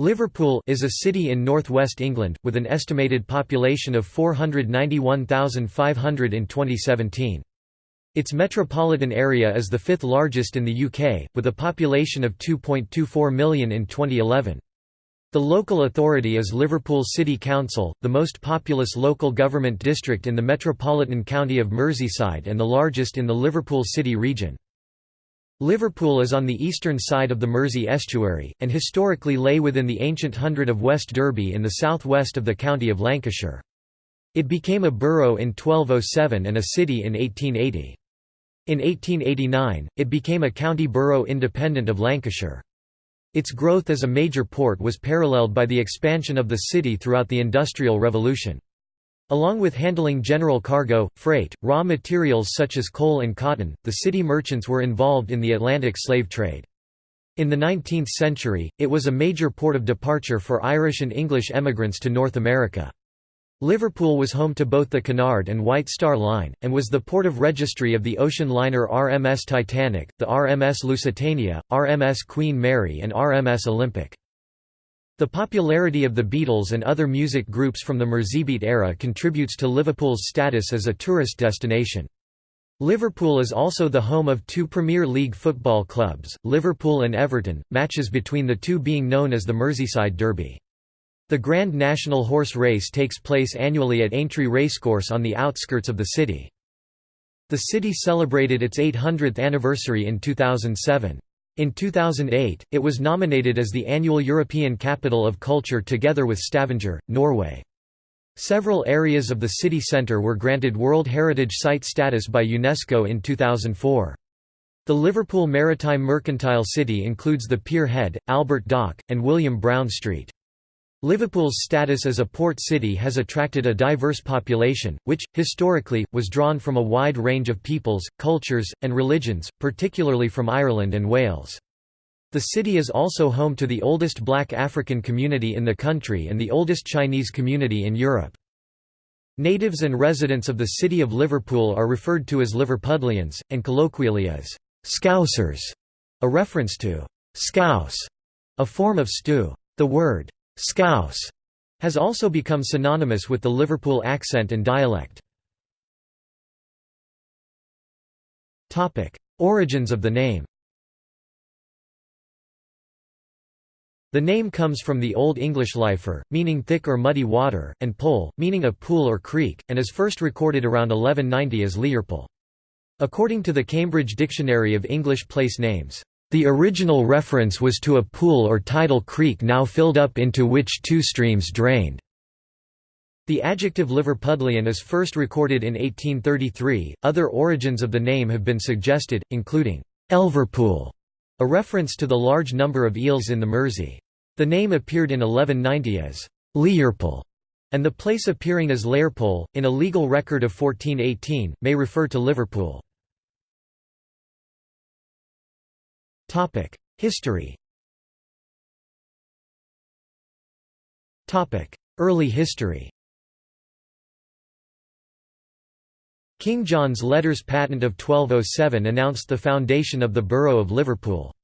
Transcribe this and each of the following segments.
Liverpool is a city in northwest England, with an estimated population of 491,500 in 2017. Its metropolitan area is the fifth largest in the UK, with a population of 2.24 million in 2011. The local authority is Liverpool City Council, the most populous local government district in the metropolitan county of Merseyside and the largest in the Liverpool City region. Liverpool is on the eastern side of the Mersey estuary, and historically lay within the ancient hundred of West Derby in the southwest of the county of Lancashire. It became a borough in 1207 and a city in 1880. In 1889, it became a county borough independent of Lancashire. Its growth as a major port was paralleled by the expansion of the city throughout the Industrial Revolution. Along with handling general cargo, freight, raw materials such as coal and cotton, the city merchants were involved in the Atlantic slave trade. In the 19th century, it was a major port of departure for Irish and English emigrants to North America. Liverpool was home to both the Cunard and White Star Line, and was the port of registry of the ocean liner RMS Titanic, the RMS Lusitania, RMS Queen Mary and RMS Olympic. The popularity of the Beatles and other music groups from the Merseybeat era contributes to Liverpool's status as a tourist destination. Liverpool is also the home of two Premier League football clubs, Liverpool and Everton, matches between the two being known as the Merseyside Derby. The Grand National Horse Race takes place annually at Aintree Racecourse on the outskirts of the city. The city celebrated its 800th anniversary in 2007. In 2008, it was nominated as the annual European Capital of Culture together with Stavanger, Norway. Several areas of the city centre were granted World Heritage Site status by UNESCO in 2004. The Liverpool Maritime Mercantile City includes the Pier Head, Albert Dock, and William Brown Street. Liverpool's status as a port city has attracted a diverse population, which, historically, was drawn from a wide range of peoples, cultures, and religions, particularly from Ireland and Wales. The city is also home to the oldest black African community in the country and the oldest Chinese community in Europe. Natives and residents of the city of Liverpool are referred to as Liverpudlians, and colloquially as «Scousers», a reference to «scouse», a form of stew. The word Scouse has also become synonymous with the Liverpool accent and dialect. Origins of the name The name comes from the Old English lifer, meaning thick or muddy water, and pole, meaning a pool or creek, and is first recorded around 1190 as Learpole. According to the Cambridge Dictionary of English Place Names, the original reference was to a pool or tidal creek now filled up into which two streams drained. The adjective Liverpudlian is first recorded in 1833. Other origins of the name have been suggested, including Elverpool, a reference to the large number of eels in the Mersey. The name appeared in 1190 as Learpole, and the place appearing as Lairpole, in a legal record of 1418, may refer to Liverpool. History Topic: Early history King John's Letters Patent of 1207 announced the foundation of the borough of Liverpool.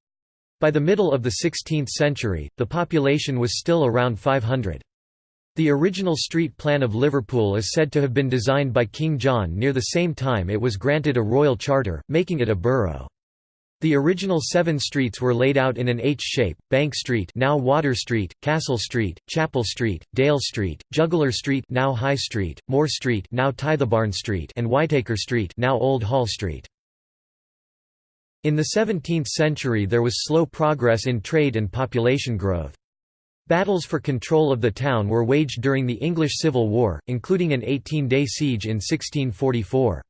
By the middle of the 16th century, the population was still around 500. The original street plan of Liverpool is said to have been designed by King John near the same time it was granted a royal charter, making it a borough. The original seven streets were laid out in an H shape: Bank Street, now Water Street; Castle Street, Chapel Street, Dale Street, Juggler Street, now High Street; Moore Street, now Tithebarn Street, and Whitaker Street, now Old Hall Street. In the 17th century there was slow progress in trade and population growth. Battles for control of the town were waged during the English Civil War, including an 18-day siege in 1644.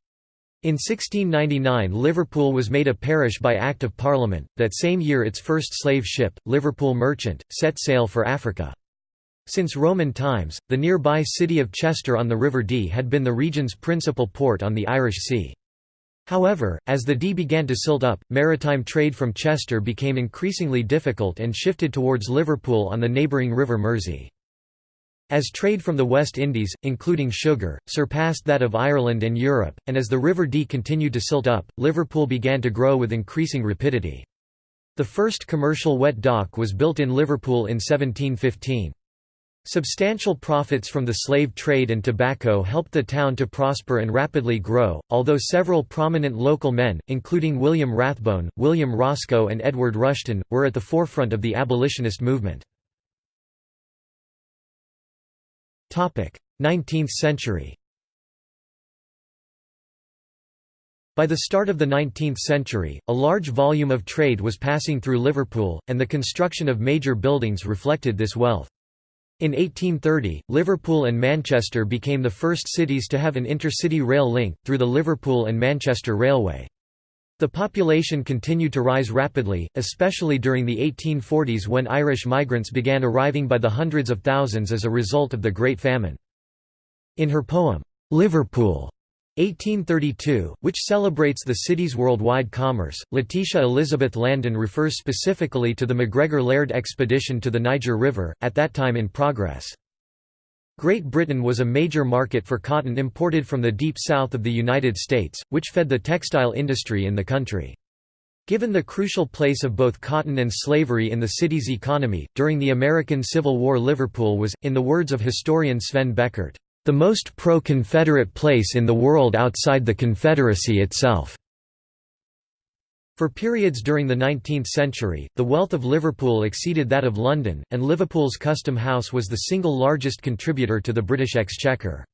In 1699 Liverpool was made a parish by Act of Parliament, that same year its first slave ship, Liverpool Merchant, set sail for Africa. Since Roman times, the nearby city of Chester on the River Dee had been the region's principal port on the Irish Sea. However, as the Dee began to silt up, maritime trade from Chester became increasingly difficult and shifted towards Liverpool on the neighbouring River Mersey. As trade from the West Indies, including sugar, surpassed that of Ireland and Europe, and as the River Dee continued to silt up, Liverpool began to grow with increasing rapidity. The first commercial wet dock was built in Liverpool in 1715. Substantial profits from the slave trade and tobacco helped the town to prosper and rapidly grow, although several prominent local men, including William Rathbone, William Roscoe and Edward Rushton, were at the forefront of the abolitionist movement. 19th century By the start of the 19th century, a large volume of trade was passing through Liverpool, and the construction of major buildings reflected this wealth. In 1830, Liverpool and Manchester became the first cities to have an intercity rail link, through the Liverpool and Manchester Railway. The population continued to rise rapidly, especially during the 1840s when Irish migrants began arriving by the hundreds of thousands as a result of the Great Famine. In her poem, "'Liverpool' 1832, which celebrates the city's worldwide commerce, Letitia Elizabeth Landon refers specifically to the MacGregor-Laird expedition to the Niger River, at that time in progress. Great Britain was a major market for cotton imported from the deep south of the United States, which fed the textile industry in the country. Given the crucial place of both cotton and slavery in the city's economy, during the American Civil War Liverpool was, in the words of historian Sven Beckert, the most pro-Confederate place in the world outside the Confederacy itself. For periods during the 19th century, the wealth of Liverpool exceeded that of London, and Liverpool's Custom House was the single largest contributor to the British Exchequer.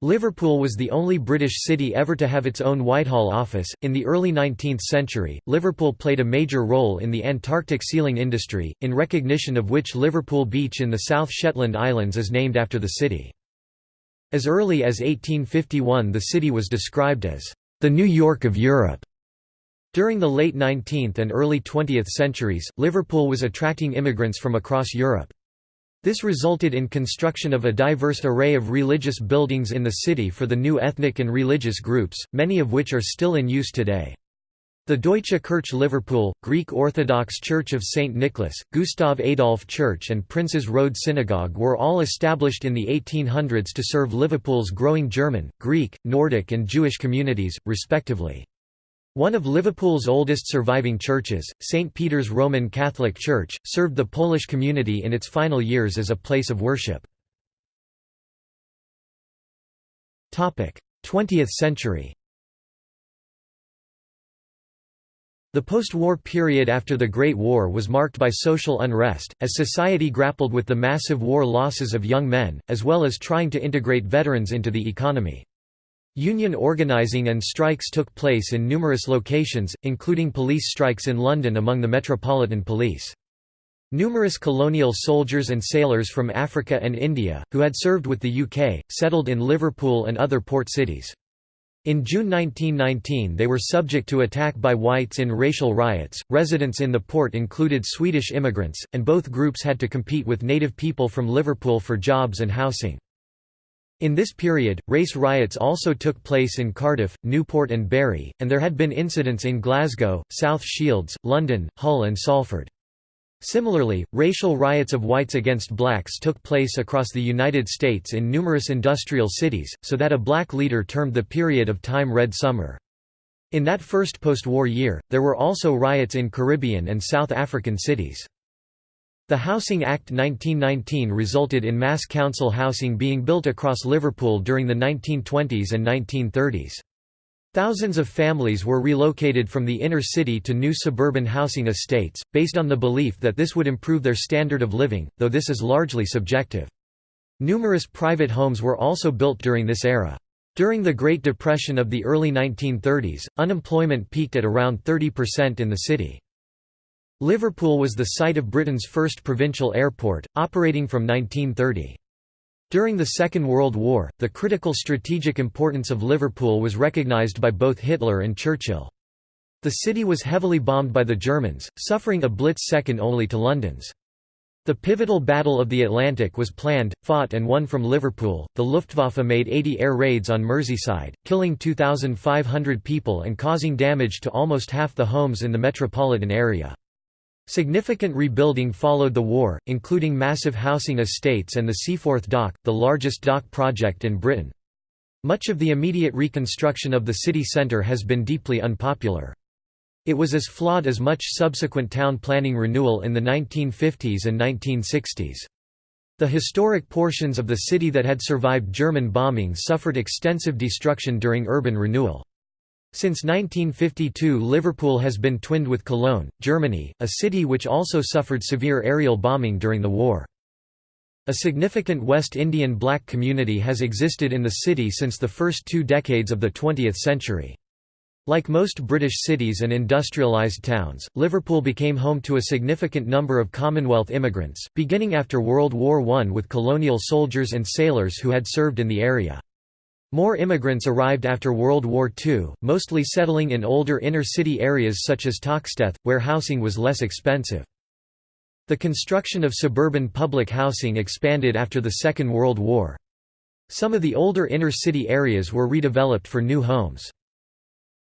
Liverpool was the only British city ever to have its own Whitehall office. In the early 19th century, Liverpool played a major role in the Antarctic sealing industry, in recognition of which Liverpool Beach in the South Shetland Islands is named after the city. As early as 1851 the city was described as, "...the New York of Europe." During the late 19th and early 20th centuries, Liverpool was attracting immigrants from across Europe. This resulted in construction of a diverse array of religious buildings in the city for the new ethnic and religious groups, many of which are still in use today. The Deutsche Kirche Liverpool, Greek Orthodox Church of St. Nicholas, Gustav Adolf Church and Princes Road Synagogue were all established in the 1800s to serve Liverpool's growing German, Greek, Nordic and Jewish communities, respectively. One of Liverpool's oldest surviving churches, St. Peter's Roman Catholic Church, served the Polish community in its final years as a place of worship. 20th century The post-war period after the Great War was marked by social unrest, as society grappled with the massive war losses of young men, as well as trying to integrate veterans into the economy. Union organizing and strikes took place in numerous locations, including police strikes in London among the Metropolitan Police. Numerous colonial soldiers and sailors from Africa and India, who had served with the UK, settled in Liverpool and other port cities. In June 1919 they were subject to attack by whites in racial riots. Residents in the port included Swedish immigrants, and both groups had to compete with native people from Liverpool for jobs and housing. In this period, race riots also took place in Cardiff, Newport and Barry, and there had been incidents in Glasgow, South Shields, London, Hull and Salford. Similarly, racial riots of whites against blacks took place across the United States in numerous industrial cities, so that a black leader termed the period of time Red Summer. In that first post-war year, there were also riots in Caribbean and South African cities. The Housing Act 1919 resulted in mass council housing being built across Liverpool during the 1920s and 1930s. Thousands of families were relocated from the inner city to new suburban housing estates, based on the belief that this would improve their standard of living, though this is largely subjective. Numerous private homes were also built during this era. During the Great Depression of the early 1930s, unemployment peaked at around 30% in the city. Liverpool was the site of Britain's first provincial airport, operating from 1930. During the Second World War, the critical strategic importance of Liverpool was recognised by both Hitler and Churchill. The city was heavily bombed by the Germans, suffering a blitz second only to London's. The pivotal Battle of the Atlantic was planned, fought and won from Liverpool. The Luftwaffe made 80 air raids on Merseyside, killing 2,500 people and causing damage to almost half the homes in the metropolitan area. Significant rebuilding followed the war, including massive housing estates and the Seaforth Dock, the largest dock project in Britain. Much of the immediate reconstruction of the city centre has been deeply unpopular. It was as flawed as much subsequent town planning renewal in the 1950s and 1960s. The historic portions of the city that had survived German bombing suffered extensive destruction during urban renewal. Since 1952 Liverpool has been twinned with Cologne, Germany, a city which also suffered severe aerial bombing during the war. A significant West Indian black community has existed in the city since the first two decades of the 20th century. Like most British cities and industrialised towns, Liverpool became home to a significant number of Commonwealth immigrants, beginning after World War I with colonial soldiers and sailors who had served in the area. More immigrants arrived after World War II, mostly settling in older inner-city areas such as Toxteth, where housing was less expensive. The construction of suburban public housing expanded after the Second World War. Some of the older inner-city areas were redeveloped for new homes.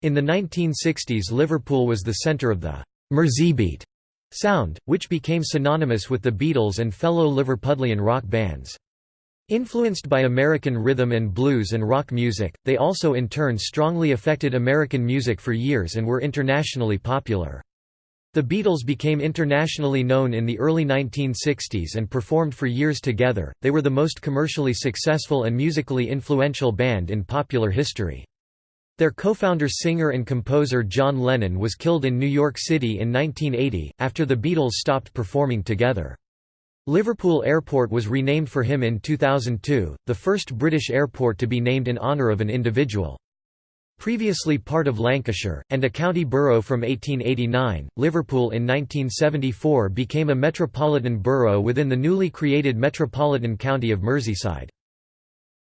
In the 1960s Liverpool was the centre of the Merseybeat sound, which became synonymous with the Beatles and fellow Liverpudlian rock bands. Influenced by American rhythm and blues and rock music, they also in turn strongly affected American music for years and were internationally popular. The Beatles became internationally known in the early 1960s and performed for years together, they were the most commercially successful and musically influential band in popular history. Their co-founder singer and composer John Lennon was killed in New York City in 1980, after the Beatles stopped performing together. Liverpool Airport was renamed for him in 2002, the first British airport to be named in honour of an individual. Previously part of Lancashire, and a county borough from 1889, Liverpool in 1974 became a metropolitan borough within the newly created Metropolitan County of Merseyside.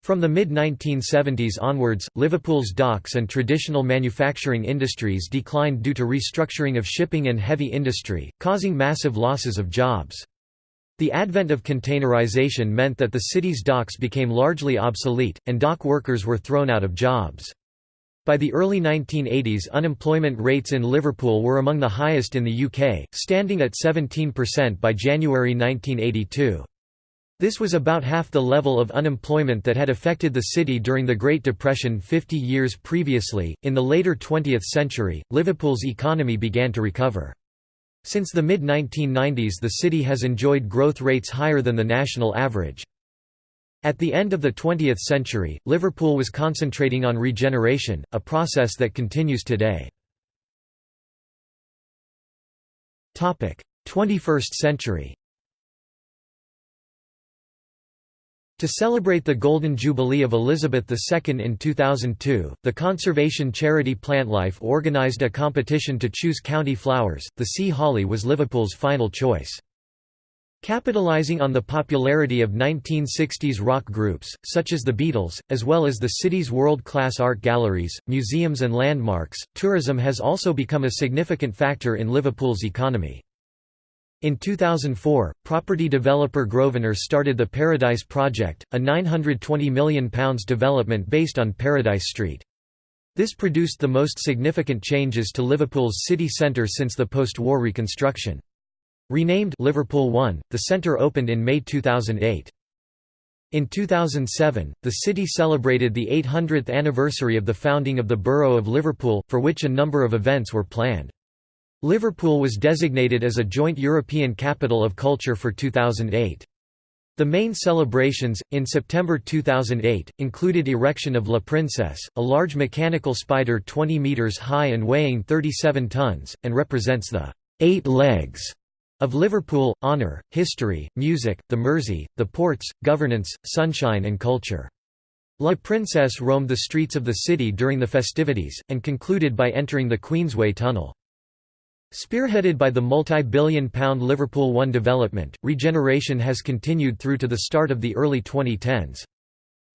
From the mid-1970s onwards, Liverpool's docks and traditional manufacturing industries declined due to restructuring of shipping and heavy industry, causing massive losses of jobs. The advent of containerization meant that the city's docks became largely obsolete, and dock workers were thrown out of jobs. By the early 1980s unemployment rates in Liverpool were among the highest in the UK, standing at 17% by January 1982. This was about half the level of unemployment that had affected the city during the Great Depression 50 years previously. In the later 20th century, Liverpool's economy began to recover. Since the mid 1990s, the city has enjoyed growth rates higher than the national average. At the end of the 20th century, Liverpool was concentrating on regeneration, a process that continues today. 21st century To celebrate the Golden Jubilee of Elizabeth II in 2002, the conservation charity Plantlife organised a competition to choose county flowers. The sea holly was Liverpool's final choice. Capitalizing on the popularity of 1960s rock groups, such as the Beatles, as well as the city's world-class art galleries, museums and landmarks, tourism has also become a significant factor in Liverpool's economy. In 2004, property developer Grosvenor started the Paradise Project, a £920 million development based on Paradise Street. This produced the most significant changes to Liverpool's city centre since the post-war reconstruction. Renamed Liverpool One, the centre opened in May 2008. In 2007, the city celebrated the 800th anniversary of the founding of the Borough of Liverpool, for which a number of events were planned. Liverpool was designated as a joint European Capital of Culture for 2008. The main celebrations, in September 2008, included erection of La Princesse, a large mechanical spider 20 metres high and weighing 37 tonnes, and represents the eight legs of Liverpool, honour, history, music, the Mersey, the ports, governance, sunshine and culture. La Princesse roamed the streets of the city during the festivities, and concluded by entering the Queensway Tunnel. Spearheaded by the multi-billion pound Liverpool One development, regeneration has continued through to the start of the early 2010s.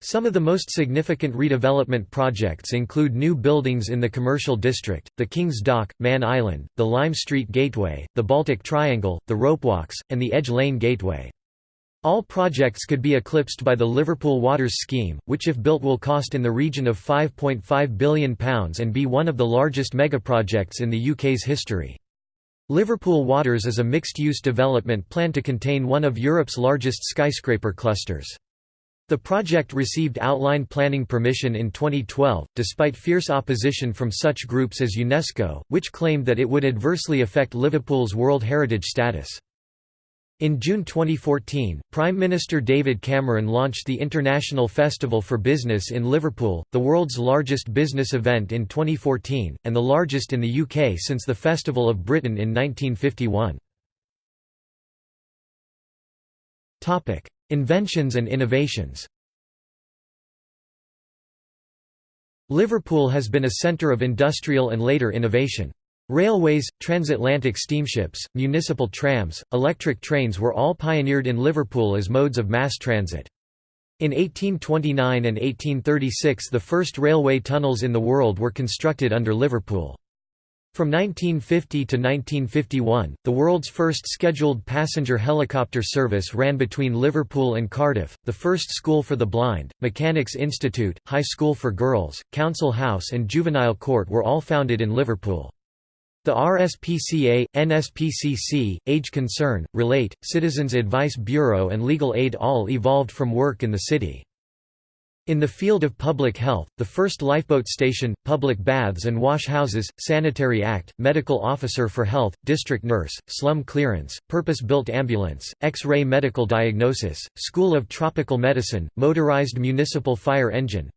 Some of the most significant redevelopment projects include new buildings in the commercial district, the King's Dock, Mann Island, the Lime Street Gateway, the Baltic Triangle, the Ropewalks, and the Edge Lane Gateway. All projects could be eclipsed by the Liverpool Waters scheme, which if built will cost in the region of £5.5 billion and be one of the largest megaprojects in the UK's history. Liverpool Waters is a mixed-use development planned to contain one of Europe's largest skyscraper clusters. The project received outline planning permission in 2012, despite fierce opposition from such groups as UNESCO, which claimed that it would adversely affect Liverpool's World Heritage status. In June 2014, Prime Minister David Cameron launched the International Festival for Business in Liverpool, the world's largest business event in 2014, and the largest in the UK since the Festival of Britain in 1951. Inventions and innovations Liverpool has been a centre of industrial and later innovation. Railways, transatlantic steamships, municipal trams, electric trains were all pioneered in Liverpool as modes of mass transit. In 1829 and 1836 the first railway tunnels in the world were constructed under Liverpool. From 1950 to 1951, the world's first scheduled passenger helicopter service ran between Liverpool and Cardiff, the first school for the blind, Mechanics Institute, High School for Girls, Council House and Juvenile Court were all founded in Liverpool. The RSPCA, NSPCC, Age Concern, Relate, Citizens Advice Bureau and Legal Aid all evolved from work in the city. In the field of public health, the first lifeboat station, public baths and wash houses, Sanitary Act, medical officer for health, district nurse, slum clearance, purpose-built ambulance, X-ray medical diagnosis, School of Tropical Medicine, motorized municipal fire engine,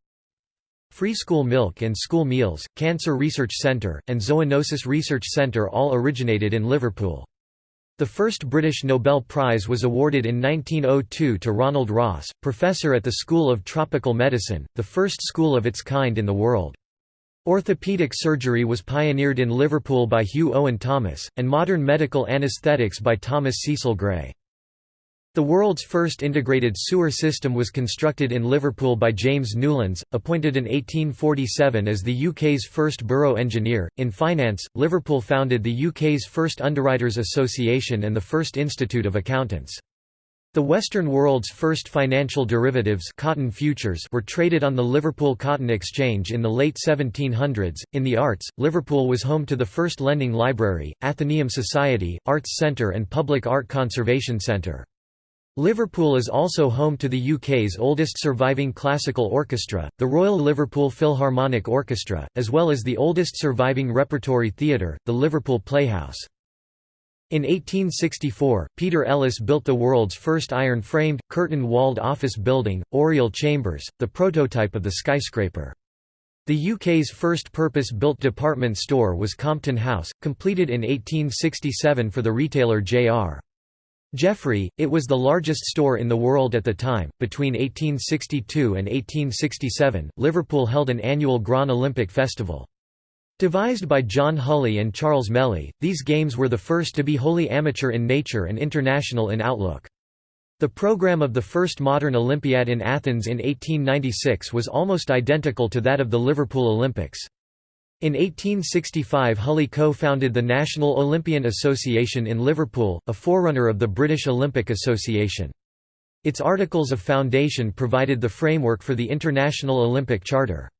Free School Milk and School Meals, Cancer Research Centre, and Zoonosis Research Centre all originated in Liverpool. The first British Nobel Prize was awarded in 1902 to Ronald Ross, professor at the School of Tropical Medicine, the first school of its kind in the world. Orthopaedic surgery was pioneered in Liverpool by Hugh Owen Thomas, and modern medical anaesthetics by Thomas Cecil Gray. The world's first integrated sewer system was constructed in Liverpool by James Newlands, appointed in 1847 as the UK's first borough engineer. In finance, Liverpool founded the UK's first Underwriters Association and the first Institute of Accountants. The Western world's first financial derivatives cotton futures were traded on the Liverpool Cotton Exchange in the late 1700s. In the arts, Liverpool was home to the first lending library, Athenaeum Society, Arts Centre and Public Art Conservation Centre. Liverpool is also home to the UK's oldest surviving classical orchestra, the Royal Liverpool Philharmonic Orchestra, as well as the oldest surviving repertory theatre, the Liverpool Playhouse. In 1864, Peter Ellis built the world's first iron-framed, curtain-walled office building, Oriel Chambers, the prototype of the skyscraper. The UK's first purpose-built department store was Compton House, completed in 1867 for the retailer J.R. Jeffrey, it was the largest store in the world at the time. Between 1862 and 1867, Liverpool held an annual Grand Olympic Festival. Devised by John Hulley and Charles Melly, these games were the first to be wholly amateur in nature and international in outlook. The program of the first modern Olympiad in Athens in 1896 was almost identical to that of the Liverpool Olympics. In 1865 Hulley co-founded the National Olympian Association in Liverpool, a forerunner of the British Olympic Association. Its Articles of Foundation provided the framework for the International Olympic Charter.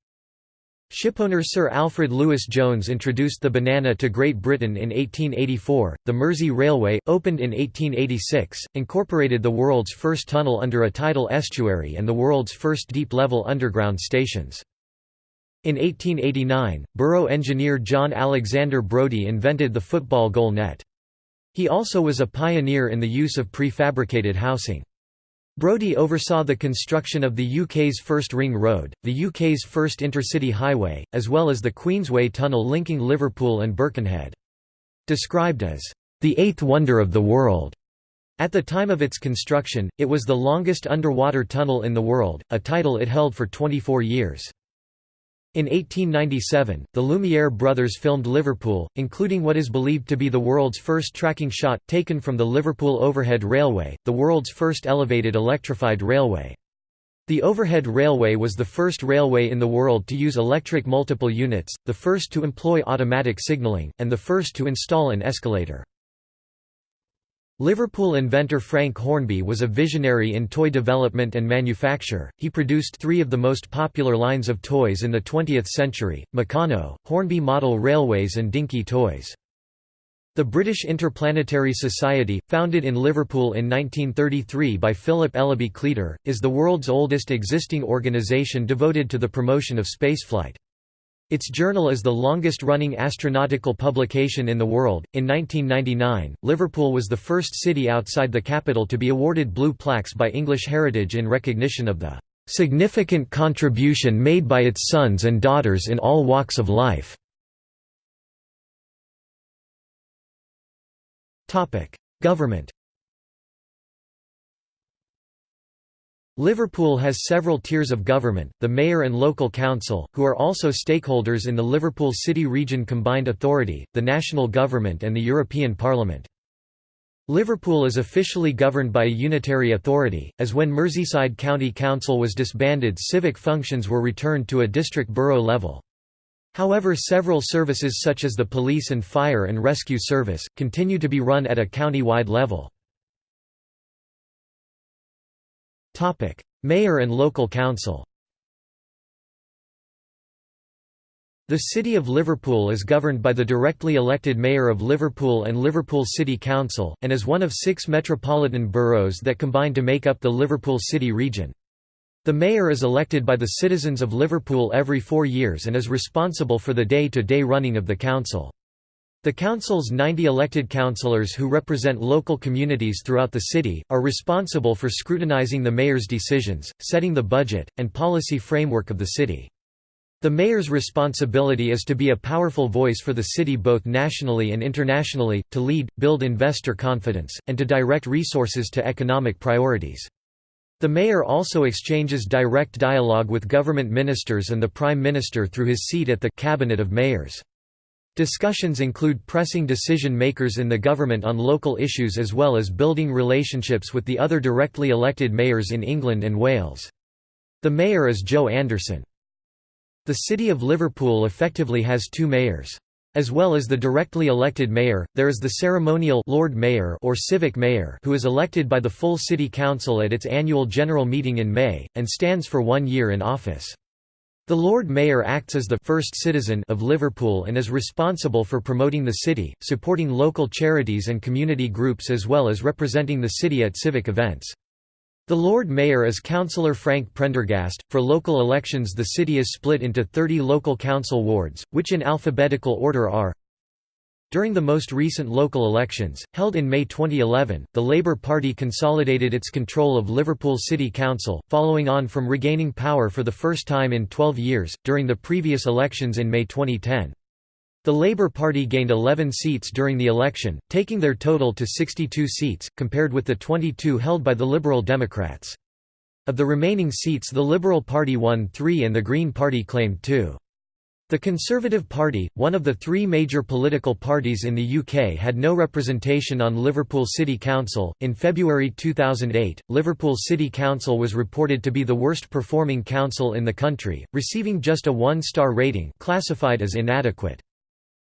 Shipowner Sir Alfred Lewis Jones introduced the banana to Great Britain in 1884. The Mersey Railway, opened in 1886, incorporated the world's first tunnel under a tidal estuary and the world's first deep-level underground stations. In 1889, borough engineer John Alexander Brodie invented the football goal net. He also was a pioneer in the use of prefabricated housing. Brodie oversaw the construction of the UK's first ring road, the UK's first intercity highway, as well as the Queensway tunnel linking Liverpool and Birkenhead. Described as, "...the eighth wonder of the world." At the time of its construction, it was the longest underwater tunnel in the world, a title it held for 24 years. In 1897, the Lumiere brothers filmed Liverpool, including what is believed to be the world's first tracking shot, taken from the Liverpool Overhead Railway, the world's first elevated electrified railway. The overhead railway was the first railway in the world to use electric multiple units, the first to employ automatic signalling, and the first to install an escalator. Liverpool inventor Frank Hornby was a visionary in toy development and manufacture. He produced three of the most popular lines of toys in the 20th century: Meccano, Hornby model railways and Dinky toys. The British Interplanetary Society, founded in Liverpool in 1933 by Philip Ellaby Cleator, is the world's oldest existing organisation devoted to the promotion of spaceflight. Its journal is the longest running astronautical publication in the world. In 1999, Liverpool was the first city outside the capital to be awarded blue plaques by English Heritage in recognition of the significant contribution made by its sons and daughters in all walks of life. Government Liverpool has several tiers of government, the Mayor and Local Council, who are also stakeholders in the Liverpool City Region Combined Authority, the national government and the European Parliament. Liverpool is officially governed by a unitary authority, as when Merseyside County Council was disbanded civic functions were returned to a district borough level. However several services such as the police and fire and rescue service, continue to be run at a county-wide level. Mayor and local council The City of Liverpool is governed by the directly elected Mayor of Liverpool and Liverpool City Council, and is one of six metropolitan boroughs that combine to make up the Liverpool City region. The mayor is elected by the citizens of Liverpool every four years and is responsible for the day-to-day -day running of the council. The council's 90 elected councillors who represent local communities throughout the city, are responsible for scrutinising the mayor's decisions, setting the budget, and policy framework of the city. The mayor's responsibility is to be a powerful voice for the city both nationally and internationally, to lead, build investor confidence, and to direct resources to economic priorities. The mayor also exchanges direct dialogue with government ministers and the prime minister through his seat at the Cabinet of Mayors. Discussions include pressing decision makers in the government on local issues as well as building relationships with the other directly elected mayors in England and Wales. The mayor is Joe Anderson. The City of Liverpool effectively has two mayors. As well as the directly elected mayor, there is the ceremonial Lord Mayor or civic mayor who is elected by the full city council at its annual general meeting in May, and stands for one year in office. The Lord Mayor acts as the first citizen of Liverpool and is responsible for promoting the city, supporting local charities and community groups as well as representing the city at civic events. The Lord Mayor is Councillor Frank Prendergast. For local elections, the city is split into 30 local council wards, which in alphabetical order are during the most recent local elections, held in May 2011, the Labour Party consolidated its control of Liverpool City Council, following on from regaining power for the first time in 12 years, during the previous elections in May 2010. The Labour Party gained 11 seats during the election, taking their total to 62 seats, compared with the 22 held by the Liberal Democrats. Of the remaining seats the Liberal Party won three and the Green Party claimed two. The Conservative Party, one of the three major political parties in the UK, had no representation on Liverpool City Council. In February 2008, Liverpool City Council was reported to be the worst performing council in the country, receiving just a one star rating, classified as inadequate.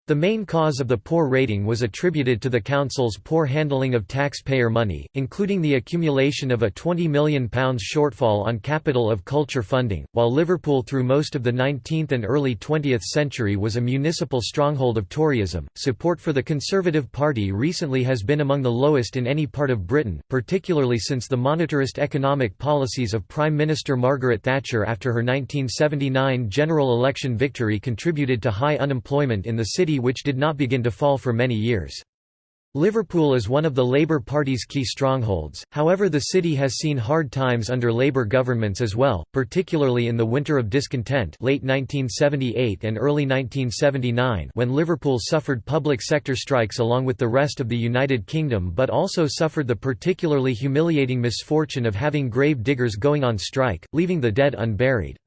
The main cause of the poor rating was attributed to the Council's poor handling of taxpayer money, including the accumulation of a £20 million shortfall on capital of culture funding. While Liverpool through most of the 19th and early 20th century was a municipal stronghold of Toryism, support for the Conservative Party recently has been among the lowest in any part of Britain, particularly since the monetarist economic policies of Prime Minister Margaret Thatcher after her 1979 general election victory contributed to high unemployment in the city which did not begin to fall for many years. Liverpool is one of the Labour Party's key strongholds, however the city has seen hard times under Labour governments as well, particularly in the Winter of Discontent late 1978 and early 1979 when Liverpool suffered public sector strikes along with the rest of the United Kingdom but also suffered the particularly humiliating misfortune of having grave diggers going on strike, leaving the dead unburied.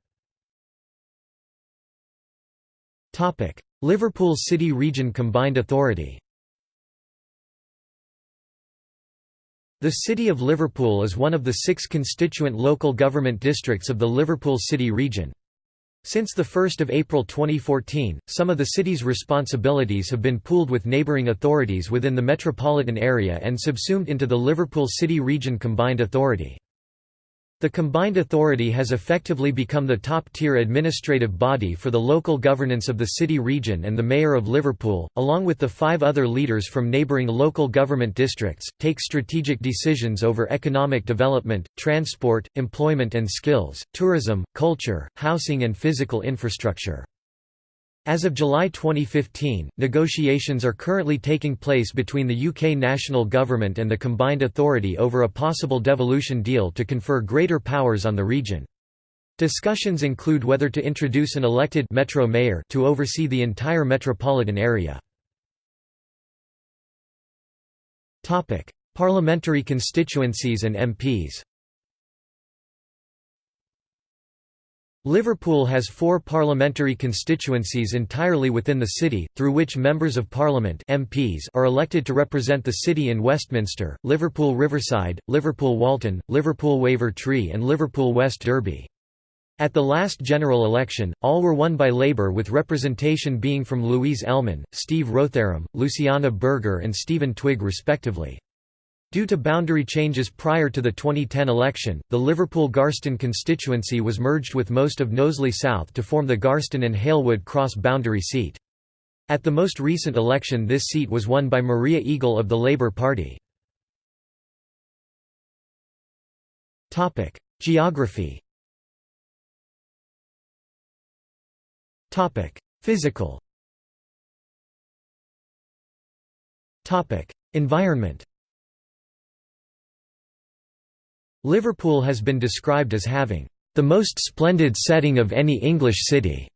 Liverpool City Region Combined Authority The City of Liverpool is one of the six constituent local government districts of the Liverpool City region. Since 1 April 2014, some of the city's responsibilities have been pooled with neighbouring authorities within the metropolitan area and subsumed into the Liverpool City Region Combined Authority. The combined authority has effectively become the top-tier administrative body for the local governance of the city region and the Mayor of Liverpool, along with the five other leaders from neighbouring local government districts, take strategic decisions over economic development, transport, employment and skills, tourism, culture, housing and physical infrastructure. As of July 2015, negotiations are currently taking place between the UK national government and the combined authority over a possible devolution deal to confer greater powers on the region. Discussions include whether to introduce an elected metro mayor to oversee the entire metropolitan area. Parliamentary constituencies and MPs. Liverpool has four parliamentary constituencies entirely within the city, through which Members of Parliament MPs are elected to represent the city in Westminster, Liverpool Riverside, Liverpool Walton, Liverpool Wavertree Tree, and Liverpool West Derby. At the last general election, all were won by Labour with representation being from Louise Ellman, Steve Rotheram, Luciana Berger and Stephen Twigg respectively. Due to boundary changes prior to the 2010 election, the Liverpool-Garston constituency was merged with most of Knowsley South to form the Garston and Halewood cross-boundary seat. At the most recent election this seat was won by Maria Eagle of the Labour Party. Geography Physical Environment Liverpool has been described as having the most splendid setting of any English city.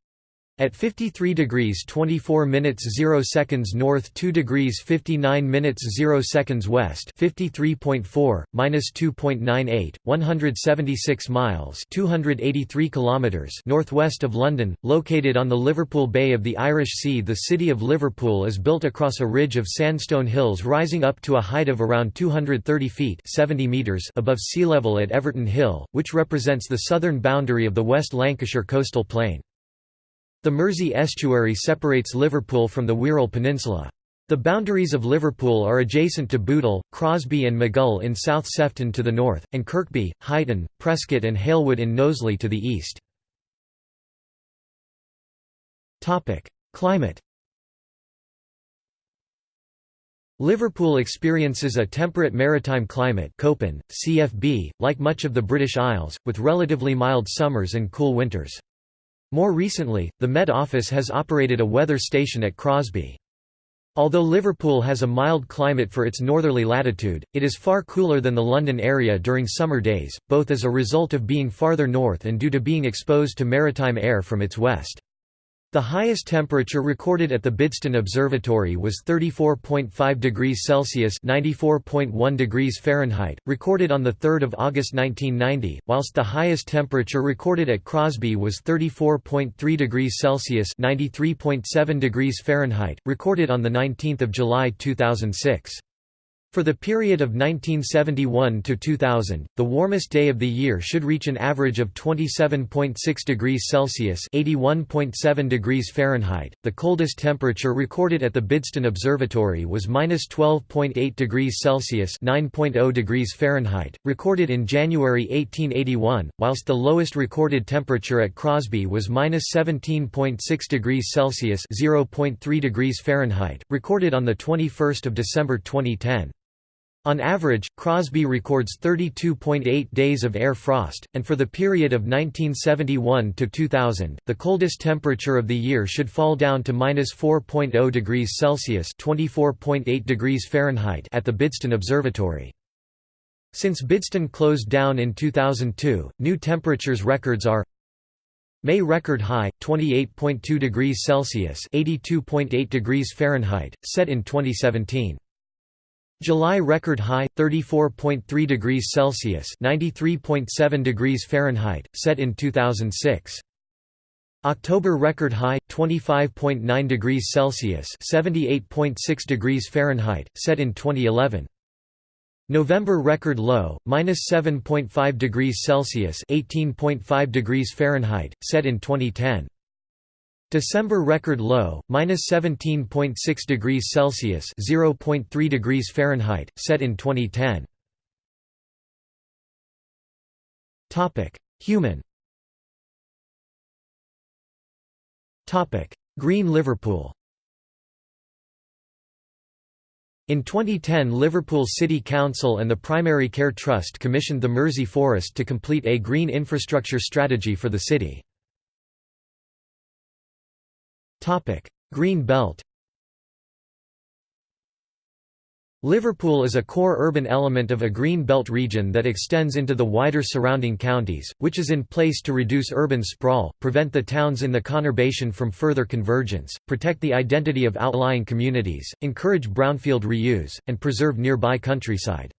At 53 degrees 24 minutes 0 seconds north 2 degrees 59 minutes 0 seconds west 53.4, minus 2.98, 176 miles 283 kilometers northwest of London, located on the Liverpool Bay of the Irish Sea the city of Liverpool is built across a ridge of sandstone hills rising up to a height of around 230 feet 70 meters above sea level at Everton Hill, which represents the southern boundary of the West Lancashire coastal plain. The Mersey estuary separates Liverpool from the Wirral Peninsula. The boundaries of Liverpool are adjacent to Bootle, Crosby and Maghull in South Sefton to the north, and Kirkby, Huyton, Prescot and Halewood in Knowsley to the east. Climate Liverpool experiences a temperate maritime climate Köppen, CFB, like much of the British Isles, with relatively mild summers and cool winters. More recently, the Met Office has operated a weather station at Crosby. Although Liverpool has a mild climate for its northerly latitude, it is far cooler than the London area during summer days, both as a result of being farther north and due to being exposed to maritime air from its west. The highest temperature recorded at the Bidston Observatory was 34.5 degrees Celsius (94.1 degrees Fahrenheit), recorded on the 3rd of August 1990, whilst the highest temperature recorded at Crosby was 34.3 degrees Celsius (93.7 degrees Fahrenheit), recorded on the 19th of July 2006. For the period of 1971 to 2000, the warmest day of the year should reach an average of 27.6 degrees Celsius (81.7 degrees Fahrenheit). The coldest temperature recorded at the Bidston Observatory was -12.8 degrees Celsius (9.0 degrees Fahrenheit), recorded in January 1881, whilst the lowest recorded temperature at Crosby was -17.6 degrees Celsius (0.3 degrees Fahrenheit), recorded on the 21st of December 2010. On average, Crosby records 32.8 days of air frost, and for the period of 1971 to 2000, the coldest temperature of the year should fall down to -4.0 degrees Celsius (24.8 degrees Fahrenheit) at the Bidston Observatory. Since Bidston closed down in 2002, new temperatures records are May record high 28.2 degrees Celsius (82.8 degrees Fahrenheit), set in 2017. July record high 34.3 degrees Celsius, 93.7 degrees Fahrenheit, set in 2006. October record high 25.9 degrees Celsius, 78.6 degrees Fahrenheit, set in 2011. November record low -7.5 degrees Celsius, 18.5 degrees Fahrenheit, set in 2010. December record low, minus 17.6 degrees Celsius (0.3 degrees Fahrenheit), set in 2010. Human Green Liverpool In 2010 Liverpool City Council and the Primary Care Trust commissioned the Mersey Forest to complete a green infrastructure strategy for the city. Green Belt Liverpool is a core urban element of a green belt region that extends into the wider surrounding counties, which is in place to reduce urban sprawl, prevent the towns in the conurbation from further convergence, protect the identity of outlying communities, encourage brownfield reuse, and preserve nearby countryside.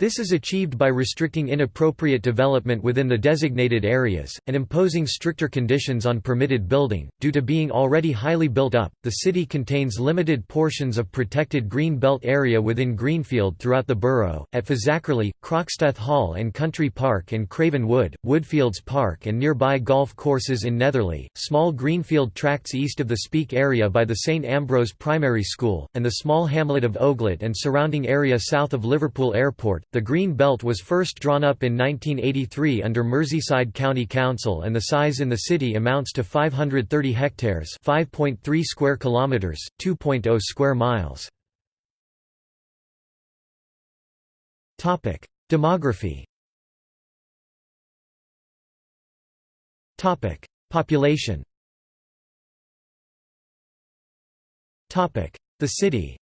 This is achieved by restricting inappropriate development within the designated areas, and imposing stricter conditions on permitted building. Due to being already highly built up, the city contains limited portions of protected green belt area within Greenfield throughout the borough, at Fazakerley, Croxteth Hall and Country Park and Craven Wood, Woodfields Park and nearby golf courses in Netherley, small greenfield tracts east of the Speke area by the St Ambrose Primary School, and the small hamlet of Oglet and surrounding area south of Liverpool Airport, the Green Belt was first drawn up in 1983 under Merseyside County Council and the size in the city amounts to 530 hectares 5.3 square kilometers, 2.0 square miles. Demography. Population. The city.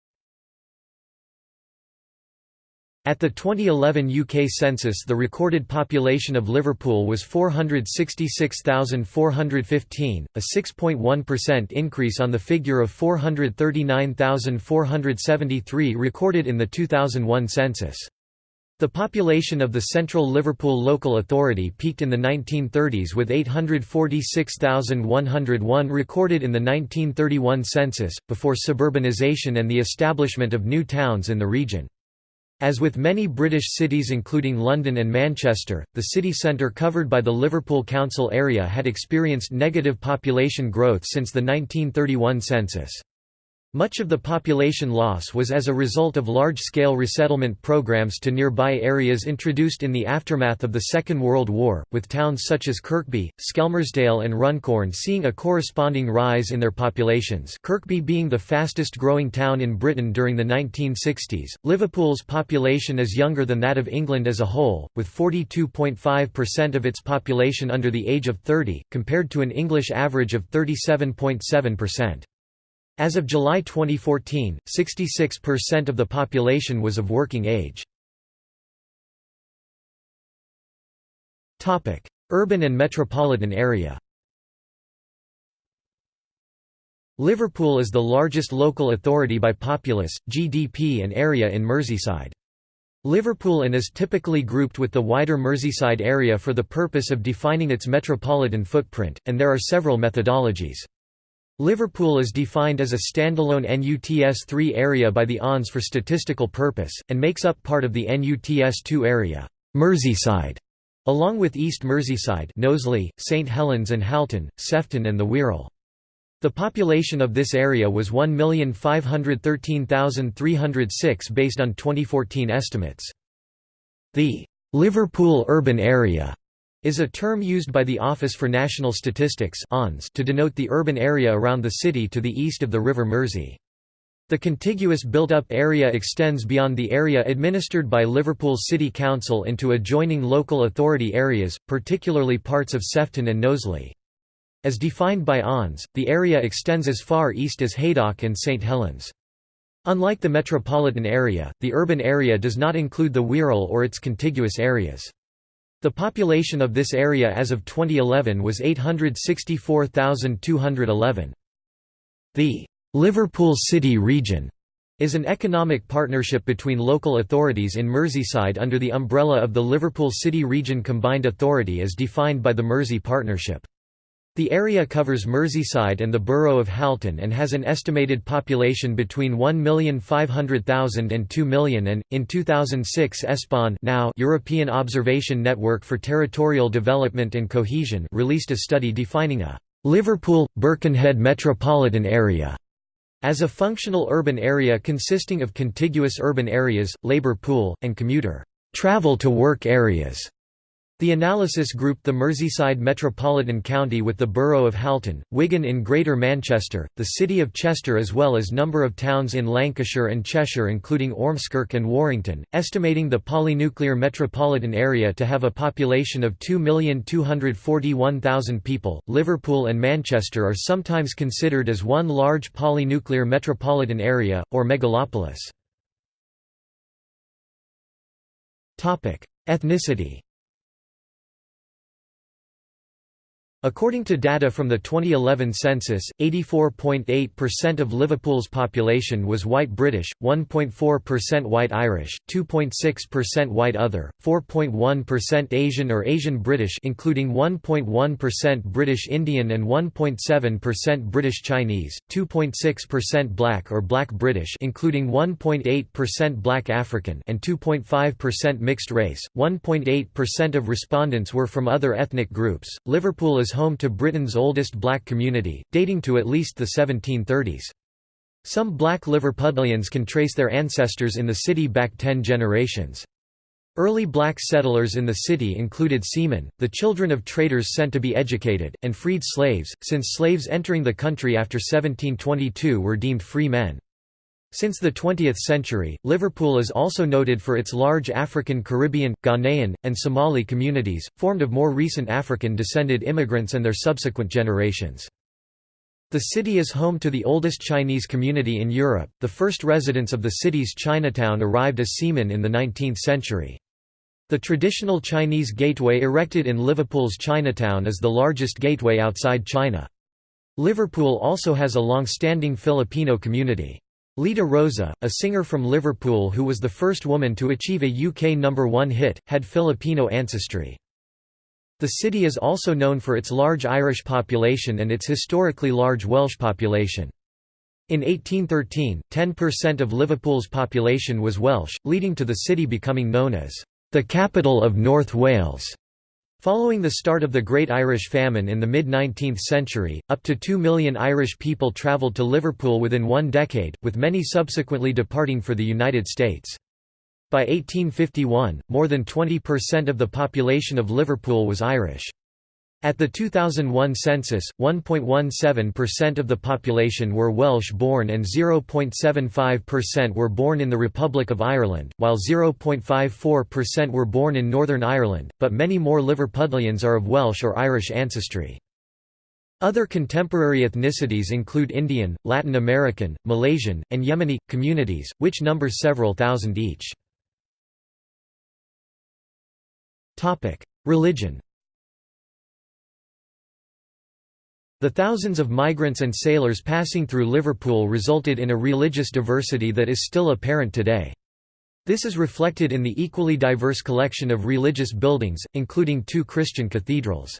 At the 2011 UK census the recorded population of Liverpool was 466,415, a 6.1% increase on the figure of 439,473 recorded in the 2001 census. The population of the Central Liverpool Local Authority peaked in the 1930s with 846,101 recorded in the 1931 census, before suburbanisation and the establishment of new towns in the region. As with many British cities including London and Manchester, the city centre covered by the Liverpool Council area had experienced negative population growth since the 1931 census. Much of the population loss was as a result of large-scale resettlement programs to nearby areas introduced in the aftermath of the Second World War, with towns such as Kirkby, Skelmersdale and Runcorn seeing a corresponding rise in their populations Kirkby being the fastest growing town in Britain during the 1960s. Liverpool's population is younger than that of England as a whole, with 42.5% of its population under the age of 30, compared to an English average of 37.7%. As of July 2014, 66% of the population was of working age. Urban and metropolitan area Liverpool is the largest local authority by populace, GDP and area in Merseyside. Liverpool and is typically grouped with the wider Merseyside area for the purpose of defining its metropolitan footprint, and there are several methodologies. Liverpool is defined as a standalone NUTS-3 area by the ONS for statistical purpose, and makes up part of the NUTS-2 area Merseyside, along with East Merseyside Knowsley, St Helens and Halton, Sefton and the Wirral. The population of this area was 1,513,306 based on 2014 estimates. The Liverpool urban area is a term used by the Office for National Statistics to denote the urban area around the city to the east of the River Mersey. The contiguous built-up area extends beyond the area administered by Liverpool City Council into adjoining local authority areas, particularly parts of Sefton and Knowsley. As defined by ONS, the area extends as far east as Haydock and St Helens. Unlike the metropolitan area, the urban area does not include the Wirral or its contiguous areas. The population of this area as of 2011 was 864,211. The Liverpool City Region is an economic partnership between local authorities in Merseyside under the umbrella of the Liverpool City Region Combined Authority as defined by the Mersey Partnership. The area covers Merseyside and the borough of Halton and has an estimated population between 1,500,000 and 2 million and, in 2006 ESPON now European Observation Network for Territorial Development and Cohesion released a study defining a «Liverpool-Birkenhead metropolitan area» as a functional urban area consisting of contiguous urban areas, labour pool, and commuter «travel to work areas» The analysis grouped the Merseyside metropolitan county with the borough of Halton, Wigan in Greater Manchester, the city of Chester as well as number of towns in Lancashire and Cheshire including Ormskirk and Warrington, estimating the polynuclear metropolitan area to have a population of 2,241,000 people. Liverpool and Manchester are sometimes considered as one large polynuclear metropolitan area, or megalopolis. Topic: Ethnicity According to data from the 2011 census, 84.8% of Liverpool's population was white British, 1.4% white Irish, 2.6% white other, 4.1% Asian or Asian British including 1.1% British Indian and 1.7% British Chinese, 2.6% black or black British including 1.8% black African and 2.5% mixed race. 1.8% of respondents were from other ethnic groups. Liverpool is home to Britain's oldest black community, dating to at least the 1730s. Some black Liverpudlians can trace their ancestors in the city back ten generations. Early black settlers in the city included seamen, the children of traders sent to be educated, and freed slaves, since slaves entering the country after 1722 were deemed free men. Since the 20th century, Liverpool is also noted for its large African Caribbean, Ghanaian, and Somali communities, formed of more recent African-descended immigrants and their subsequent generations. The city is home to the oldest Chinese community in Europe. The first residents of the city's Chinatown arrived as seamen in the 19th century. The traditional Chinese gateway erected in Liverpool's Chinatown is the largest gateway outside China. Liverpool also has a long-standing Filipino community. Lita Roza, a singer from Liverpool who was the first woman to achieve a UK number one hit, had Filipino ancestry. The city is also known for its large Irish population and its historically large Welsh population. In 1813, 10% of Liverpool's population was Welsh, leading to the city becoming known as the capital of North Wales. Following the start of the Great Irish Famine in the mid-19th century, up to 2 million Irish people travelled to Liverpool within one decade, with many subsequently departing for the United States. By 1851, more than 20% of the population of Liverpool was Irish. At the 2001 census, 1.17% of the population were Welsh-born and 0.75% were born in the Republic of Ireland, while 0.54% were born in Northern Ireland, but many more Liverpudlians are of Welsh or Irish ancestry. Other contemporary ethnicities include Indian, Latin American, Malaysian, and Yemeni, communities, which number several thousand each. Religion The thousands of migrants and sailors passing through Liverpool resulted in a religious diversity that is still apparent today. This is reflected in the equally diverse collection of religious buildings, including two Christian cathedrals.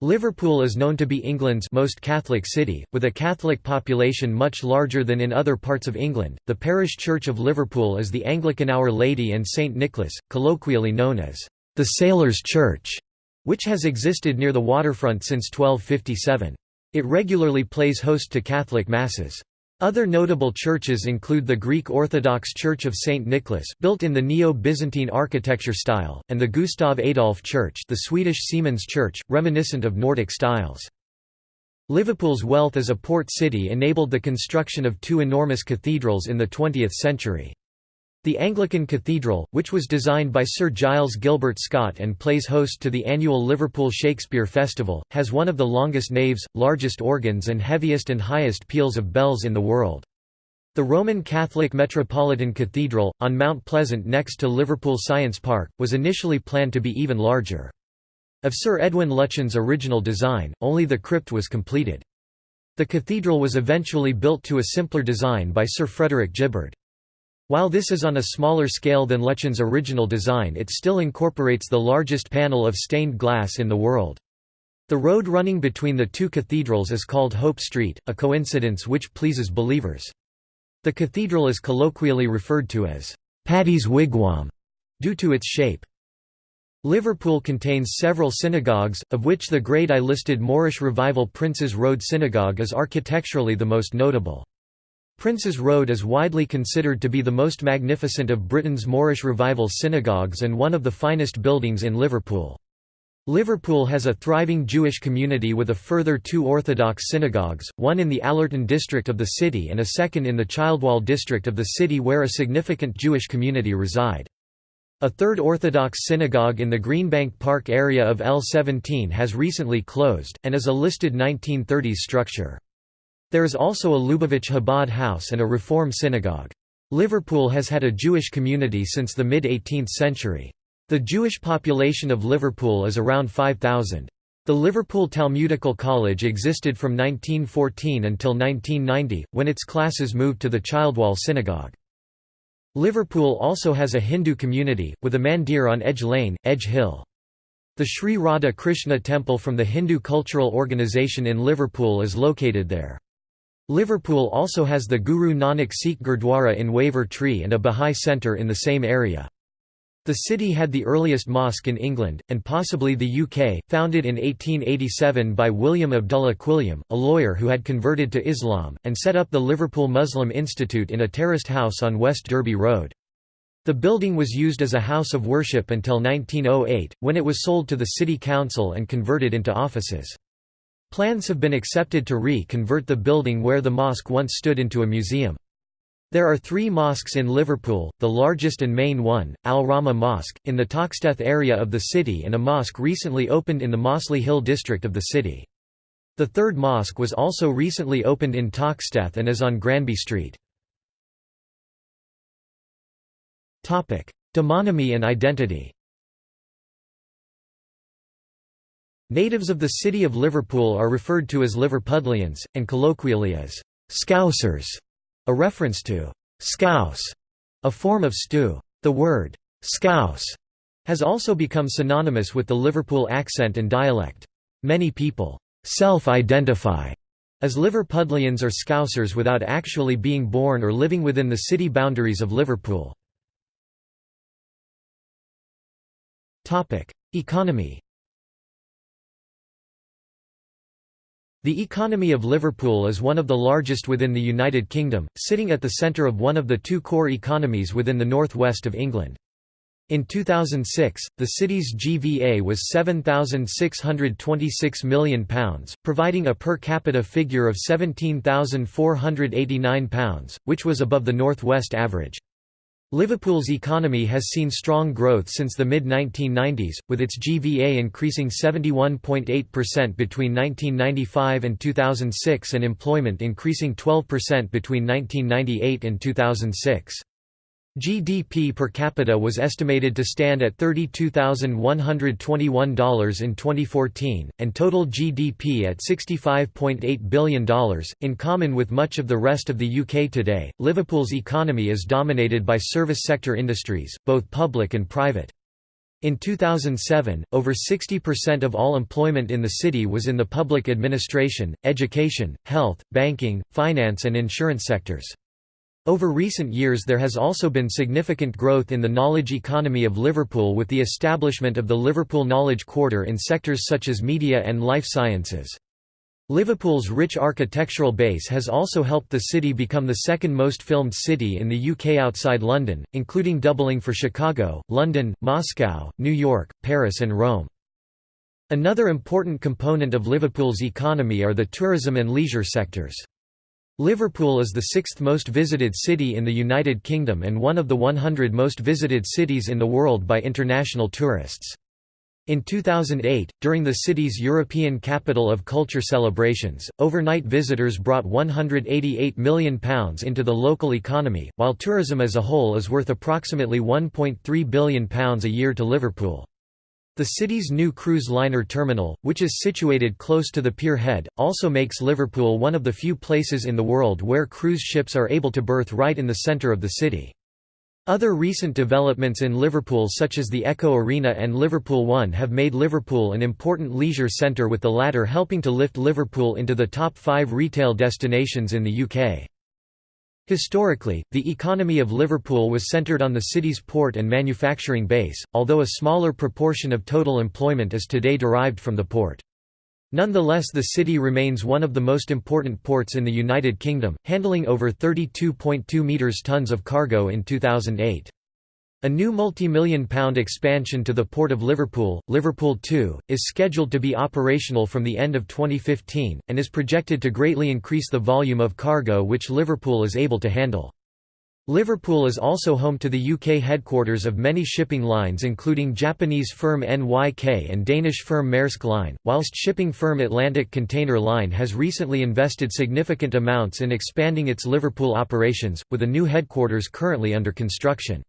Liverpool is known to be England's most Catholic city, with a Catholic population much larger than in other parts of England. The parish church of Liverpool is the Anglican Our Lady and St Nicholas, colloquially known as the Sailors' Church which has existed near the waterfront since 1257. It regularly plays host to Catholic Masses. Other notable churches include the Greek Orthodox Church of St. Nicholas built in the Neo-Byzantine architecture style, and the Gustav Adolf Church the Swedish Seamen's Church, reminiscent of Nordic styles. Liverpool's wealth as a port city enabled the construction of two enormous cathedrals in the 20th century. The Anglican Cathedral, which was designed by Sir Giles Gilbert Scott and plays host to the annual Liverpool Shakespeare Festival, has one of the longest naves, largest organs and heaviest and highest peals of bells in the world. The Roman Catholic Metropolitan Cathedral, on Mount Pleasant next to Liverpool Science Park, was initially planned to be even larger. Of Sir Edwin Lutyens' original design, only the crypt was completed. The cathedral was eventually built to a simpler design by Sir Frederick Gibbard. While this is on a smaller scale than Lutyens' original design it still incorporates the largest panel of stained glass in the world. The road running between the two cathedrals is called Hope Street, a coincidence which pleases believers. The cathedral is colloquially referred to as Paddy's Wigwam, due to its shape. Liverpool contains several synagogues, of which the grade I listed Moorish Revival Princes Road Synagogue is architecturally the most notable. Prince's Road is widely considered to be the most magnificent of Britain's Moorish Revival synagogues and one of the finest buildings in Liverpool. Liverpool has a thriving Jewish community with a further two Orthodox synagogues, one in the Allerton district of the city and a second in the Childwall district of the city where a significant Jewish community reside. A third Orthodox synagogue in the Greenbank Park area of L17 has recently closed, and is a listed 1930s structure. There is also a Lubavitch Chabad house and a Reform synagogue. Liverpool has had a Jewish community since the mid-18th century. The Jewish population of Liverpool is around 5,000. The Liverpool Talmudical College existed from 1914 until 1990, when its classes moved to the Childwall Synagogue. Liverpool also has a Hindu community, with a mandir on Edge Lane, Edge Hill. The Sri Radha Krishna Temple from the Hindu Cultural Organisation in Liverpool is located there. Liverpool also has the Guru Nanak Sikh Gurdwara in Wavertree and a Bahá'í Centre in the same area. The city had the earliest mosque in England, and possibly the UK, founded in 1887 by William Abdullah Quilliam, a lawyer who had converted to Islam, and set up the Liverpool Muslim Institute in a terraced house on West Derby Road. The building was used as a house of worship until 1908, when it was sold to the City Council and converted into offices. Plans have been accepted to re-convert the building where the mosque once stood into a museum. There are three mosques in Liverpool, the largest and main one, Al Rahma Mosque, in the Toxteth area of the city and a mosque recently opened in the Mossley Hill district of the city. The third mosque was also recently opened in Toxteth and is on Granby Street. Demonymy and identity Natives of the city of Liverpool are referred to as Liverpudlians, and colloquially as «Scousers», a reference to «scouse», a form of stew. The word «scouse» has also become synonymous with the Liverpool accent and dialect. Many people self-identify as Liverpudlians or Scousers without actually being born or living within the city boundaries of Liverpool. Economy The economy of Liverpool is one of the largest within the United Kingdom, sitting at the centre of one of the two core economies within the northwest of England. In 2006, the city's GVA was £7,626 million, providing a per capita figure of £17,489, which was above the northwest average. Liverpool's economy has seen strong growth since the mid-1990s, with its GVA increasing 71.8% between 1995 and 2006 and employment increasing 12% between 1998 and 2006. GDP per capita was estimated to stand at $32,121 in 2014, and total GDP at $65.8 billion. In common with much of the rest of the UK today, Liverpool's economy is dominated by service sector industries, both public and private. In 2007, over 60% of all employment in the city was in the public administration, education, health, banking, finance and insurance sectors. Over recent years there has also been significant growth in the knowledge economy of Liverpool with the establishment of the Liverpool Knowledge Quarter in sectors such as media and life sciences. Liverpool's rich architectural base has also helped the city become the second most filmed city in the UK outside London, including doubling for Chicago, London, Moscow, New York, Paris and Rome. Another important component of Liverpool's economy are the tourism and leisure sectors. Liverpool is the sixth most visited city in the United Kingdom and one of the 100 most visited cities in the world by international tourists. In 2008, during the city's European Capital of Culture celebrations, overnight visitors brought £188 million into the local economy, while tourism as a whole is worth approximately £1.3 billion a year to Liverpool. The city's new cruise liner terminal, which is situated close to the pier head, also makes Liverpool one of the few places in the world where cruise ships are able to berth right in the centre of the city. Other recent developments in Liverpool such as the Echo Arena and Liverpool One have made Liverpool an important leisure centre with the latter helping to lift Liverpool into the top five retail destinations in the UK. Historically, the economy of Liverpool was centred on the city's port and manufacturing base, although a smaller proportion of total employment is today derived from the port. Nonetheless the city remains one of the most important ports in the United Kingdom, handling over 32.2 metres tons of cargo in 2008. A new multi-million pound expansion to the Port of Liverpool, Liverpool 2, is scheduled to be operational from the end of 2015, and is projected to greatly increase the volume of cargo which Liverpool is able to handle. Liverpool is also home to the UK headquarters of many shipping lines including Japanese firm NYK and Danish firm Maersk Line, whilst shipping firm Atlantic Container Line has recently invested significant amounts in expanding its Liverpool operations, with a new headquarters currently under construction.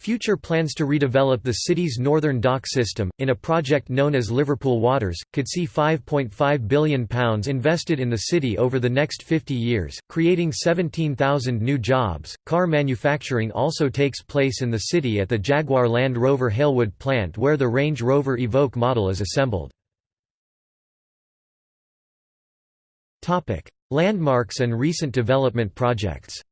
Future plans to redevelop the city's northern dock system, in a project known as Liverpool Waters, could see £5.5 billion invested in the city over the next 50 years, creating 17,000 new jobs. Car manufacturing also takes place in the city at the Jaguar Land Rover Halewood plant where the Range Rover Evoque model is assembled. Landmarks and recent development projects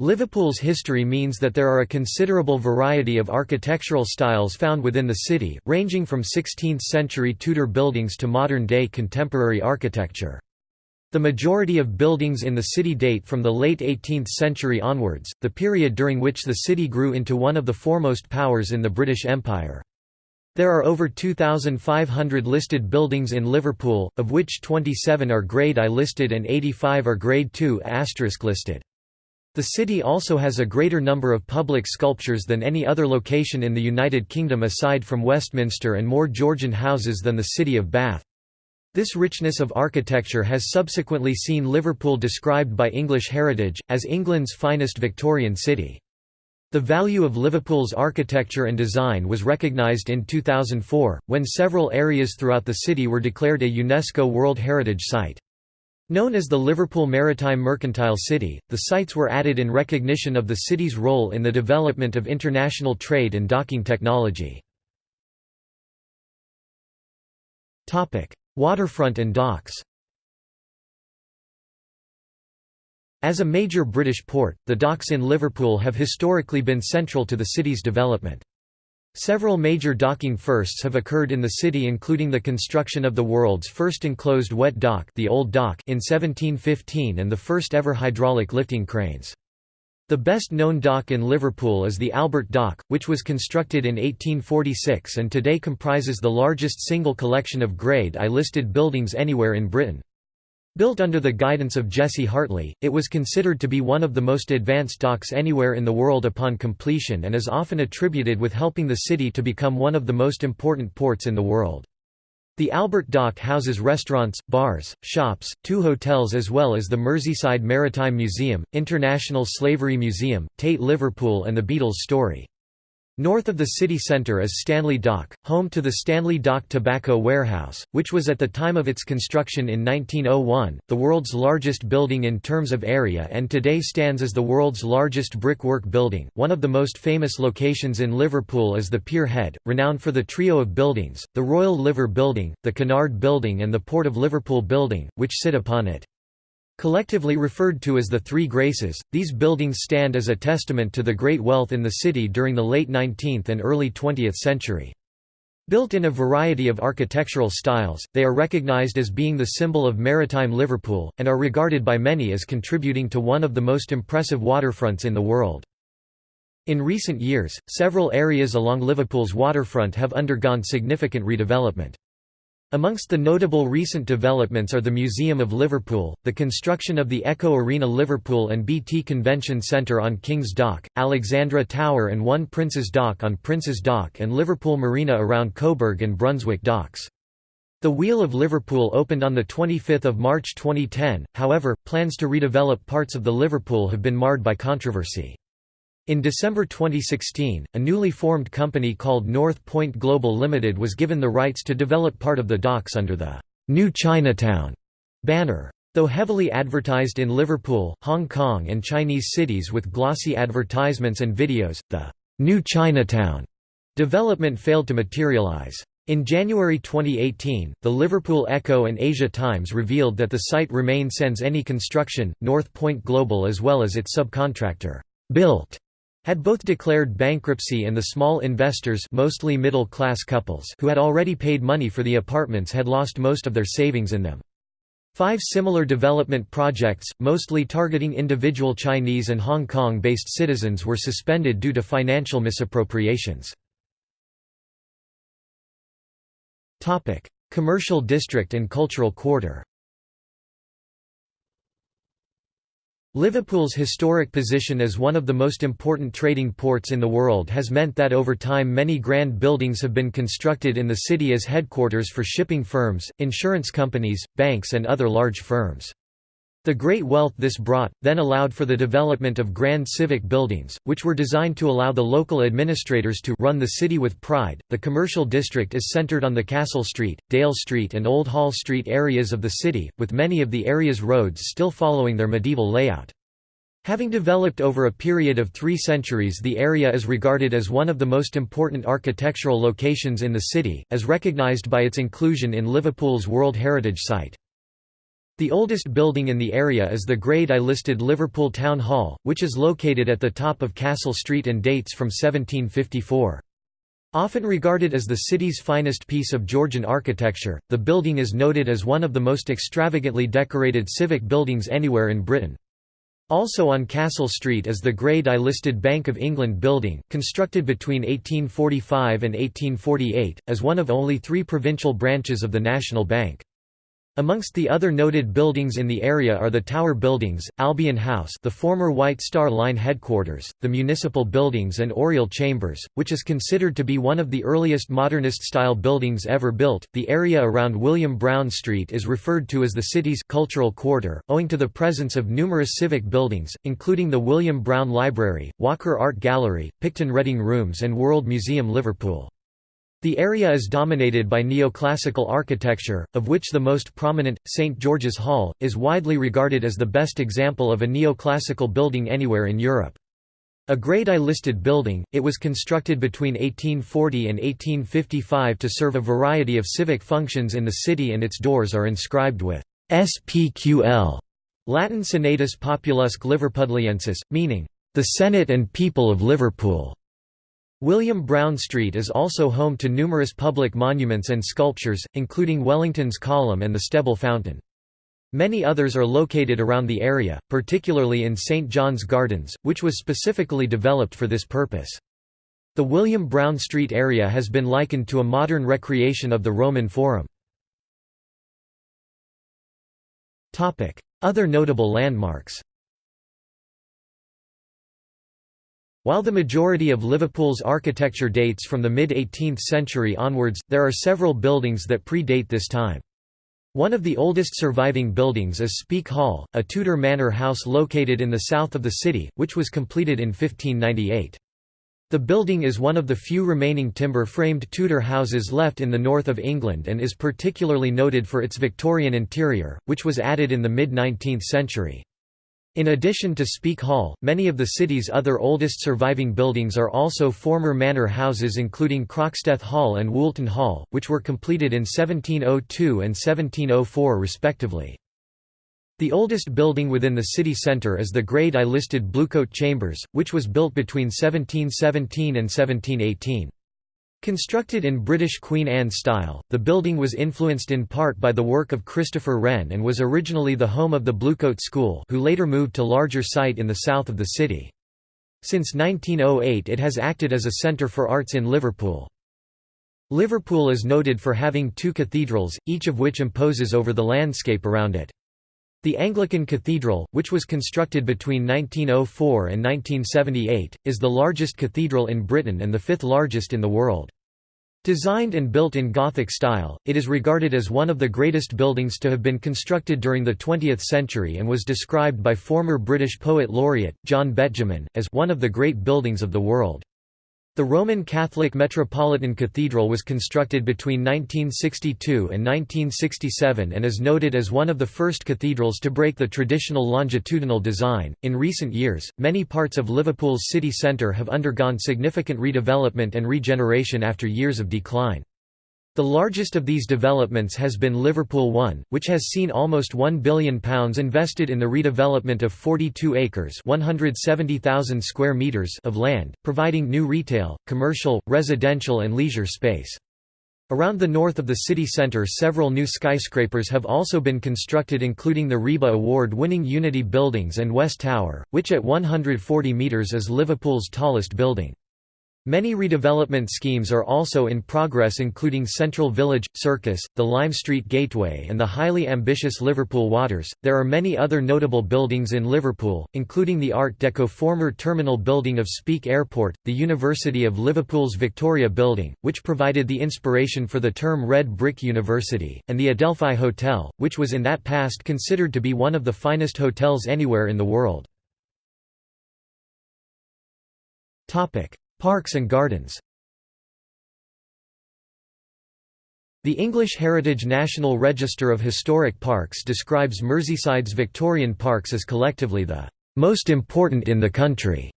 Liverpool's history means that there are a considerable variety of architectural styles found within the city, ranging from 16th-century Tudor buildings to modern-day contemporary architecture. The majority of buildings in the city date from the late 18th century onwards, the period during which the city grew into one of the foremost powers in the British Empire. There are over 2,500 listed buildings in Liverpool, of which 27 are Grade I listed and 85 are Grade II listed. The city also has a greater number of public sculptures than any other location in the United Kingdom aside from Westminster and more Georgian houses than the city of Bath. This richness of architecture has subsequently seen Liverpool described by English Heritage, as England's finest Victorian city. The value of Liverpool's architecture and design was recognised in 2004, when several areas throughout the city were declared a UNESCO World Heritage Site. Known as the Liverpool Maritime Mercantile City, the sites were added in recognition of the city's role in the development of international trade and docking technology. Waterfront and docks As a major British port, the docks in Liverpool have historically been central to the city's development. Several major docking firsts have occurred in the city including the construction of the world's first enclosed wet dock, the Old Dock in 1715 and the first ever hydraulic lifting cranes. The best known dock in Liverpool is the Albert Dock, which was constructed in 1846 and today comprises the largest single collection of Grade I listed buildings anywhere in Britain. Built under the guidance of Jesse Hartley, it was considered to be one of the most advanced docks anywhere in the world upon completion and is often attributed with helping the city to become one of the most important ports in the world. The Albert Dock houses restaurants, bars, shops, two hotels as well as the Merseyside Maritime Museum, International Slavery Museum, Tate Liverpool and the Beatles Story. North of the city centre is Stanley Dock, home to the Stanley Dock Tobacco Warehouse, which was at the time of its construction in 1901, the world's largest building in terms of area and today stands as the world's largest brickwork building. One of the most famous locations in Liverpool is the Pier Head, renowned for the trio of buildings, the Royal Liver Building, the Cunard Building and the Port of Liverpool Building, which sit upon it. Collectively referred to as the Three Graces, these buildings stand as a testament to the great wealth in the city during the late 19th and early 20th century. Built in a variety of architectural styles, they are recognized as being the symbol of maritime Liverpool, and are regarded by many as contributing to one of the most impressive waterfronts in the world. In recent years, several areas along Liverpool's waterfront have undergone significant redevelopment. Amongst the notable recent developments are the Museum of Liverpool, the construction of the Echo Arena Liverpool and BT Convention Centre on King's Dock, Alexandra Tower and One Prince's Dock on Prince's Dock and Liverpool Marina around Coburg and Brunswick Docks. The Wheel of Liverpool opened on 25 March 2010, however, plans to redevelop parts of the Liverpool have been marred by controversy. In December 2016, a newly formed company called North Point Global Limited was given the rights to develop part of the docks under the New Chinatown banner. Though heavily advertised in Liverpool, Hong Kong and Chinese cities with glossy advertisements and videos, the New Chinatown development failed to materialize. In January 2018, the Liverpool Echo and Asia Times revealed that the site remains sans any construction, North Point Global as well as its subcontractor, built had both declared bankruptcy and the small investors mostly middle-class couples who had already paid money for the apartments had lost most of their savings in them. Five similar development projects, mostly targeting individual Chinese and Hong Kong-based citizens were suspended due to financial misappropriations. Commercial district and cultural quarter Liverpool's historic position as one of the most important trading ports in the world has meant that over time many grand buildings have been constructed in the city as headquarters for shipping firms, insurance companies, banks and other large firms. The great wealth this brought, then allowed for the development of grand civic buildings, which were designed to allow the local administrators to run the city with pride. The commercial district is centered on the Castle Street, Dale Street, and Old Hall Street areas of the city, with many of the area's roads still following their medieval layout. Having developed over a period of three centuries the area is regarded as one of the most important architectural locations in the city, as recognised by its inclusion in Liverpool's World Heritage Site. The oldest building in the area is the Grade I listed Liverpool Town Hall, which is located at the top of Castle Street and dates from 1754. Often regarded as the city's finest piece of Georgian architecture, the building is noted as one of the most extravagantly decorated civic buildings anywhere in Britain. Also on Castle Street is the Grade I listed Bank of England building, constructed between 1845 and 1848, as one of only three provincial branches of the National Bank. Amongst the other noted buildings in the area are the Tower Buildings, Albion House the former White Star Line headquarters, the Municipal Buildings and Oriel Chambers, which is considered to be one of the earliest modernist-style buildings ever built. The area around William Brown Street is referred to as the city's cultural quarter, owing to the presence of numerous civic buildings, including the William Brown Library, Walker Art Gallery, Picton Reading Rooms and World Museum Liverpool. The area is dominated by neoclassical architecture, of which the most prominent, St George's Hall, is widely regarded as the best example of a neoclassical building anywhere in Europe. A Grade I listed building, it was constructed between 1840 and 1855 to serve a variety of civic functions in the city and its doors are inscribed with SPQL, Latin Senatus Populusque Liverpudliensis, meaning, "...the Senate and People of Liverpool". William Brown Street is also home to numerous public monuments and sculptures, including Wellington's Column and the Steble Fountain. Many others are located around the area, particularly in St. John's Gardens, which was specifically developed for this purpose. The William Brown Street area has been likened to a modern recreation of the Roman Forum. Other notable landmarks While the majority of Liverpool's architecture dates from the mid-18th century onwards, there are several buildings that predate this time. One of the oldest surviving buildings is Speke Hall, a Tudor manor house located in the south of the city, which was completed in 1598. The building is one of the few remaining timber-framed Tudor houses left in the north of England and is particularly noted for its Victorian interior, which was added in the mid-19th century. In addition to Speke Hall, many of the city's other oldest surviving buildings are also former manor houses including Croxteth Hall and Woolton Hall, which were completed in 1702 and 1704 respectively. The oldest building within the city centre is the Grade I listed Bluecoat Chambers, which was built between 1717 and 1718. Constructed in British Queen Anne style, the building was influenced in part by the work of Christopher Wren and was originally the home of the Bluecoat School who later moved to larger site in the south of the city. Since 1908 it has acted as a centre for arts in Liverpool. Liverpool is noted for having two cathedrals, each of which imposes over the landscape around it. The Anglican Cathedral, which was constructed between 1904 and 1978, is the largest cathedral in Britain and the fifth largest in the world. Designed and built in Gothic style, it is regarded as one of the greatest buildings to have been constructed during the 20th century and was described by former British poet laureate, John Betjeman, as one of the great buildings of the world. The Roman Catholic Metropolitan Cathedral was constructed between 1962 and 1967 and is noted as one of the first cathedrals to break the traditional longitudinal design. In recent years, many parts of Liverpool's city centre have undergone significant redevelopment and regeneration after years of decline. The largest of these developments has been Liverpool One, which has seen almost £1 billion invested in the redevelopment of 42 acres square meters of land, providing new retail, commercial, residential and leisure space. Around the north of the city centre several new skyscrapers have also been constructed including the RIBA award-winning Unity Buildings and West Tower, which at 140 metres is Liverpool's tallest building. Many redevelopment schemes are also in progress including Central Village, Circus, the Lime Street Gateway and the highly ambitious Liverpool Waters. There are many other notable buildings in Liverpool, including the Art Deco former terminal building of Speke Airport, the University of Liverpool's Victoria Building, which provided the inspiration for the term Red Brick University, and the Adelphi Hotel, which was in that past considered to be one of the finest hotels anywhere in the world. Topic: Parks and gardens The English Heritage National Register of Historic Parks describes Merseyside's Victorian parks as collectively the most important in the country.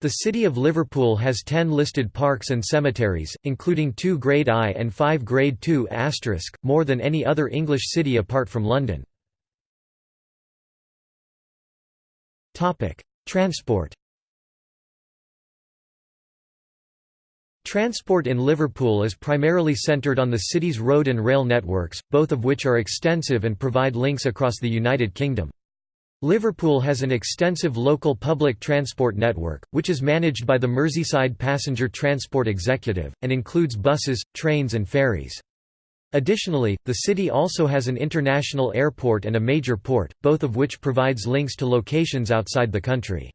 The City of Liverpool has 10 listed parks and cemeteries, including two Grade I and five Grade II more than any other English city apart from London. Transport Transport in Liverpool is primarily centred on the city's road and rail networks, both of which are extensive and provide links across the United Kingdom. Liverpool has an extensive local public transport network, which is managed by the Merseyside Passenger Transport Executive, and includes buses, trains and ferries. Additionally, the city also has an international airport and a major port, both of which provides links to locations outside the country.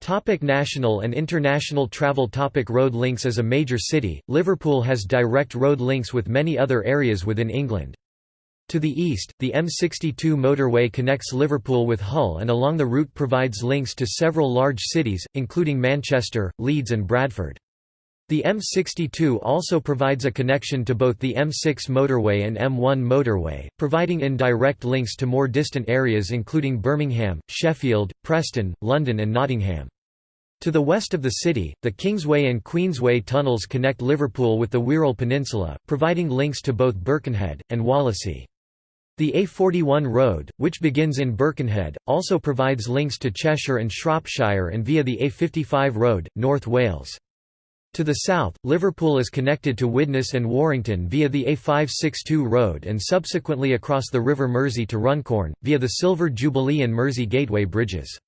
Topic national and international travel Topic Road links As a major city, Liverpool has direct road links with many other areas within England. To the east, the M62 motorway connects Liverpool with Hull and along the route provides links to several large cities, including Manchester, Leeds and Bradford. The M62 also provides a connection to both the M6 motorway and M1 motorway, providing indirect links to more distant areas including Birmingham, Sheffield, Preston, London and Nottingham. To the west of the city, the Kingsway and Queensway tunnels connect Liverpool with the Wirral Peninsula, providing links to both Birkenhead, and Wallasey. The A41 road, which begins in Birkenhead, also provides links to Cheshire and Shropshire and via the A55 road, North Wales. To the south, Liverpool is connected to Widnes and Warrington via the A562 road and subsequently across the River Mersey to Runcorn, via the Silver Jubilee and Mersey Gateway bridges.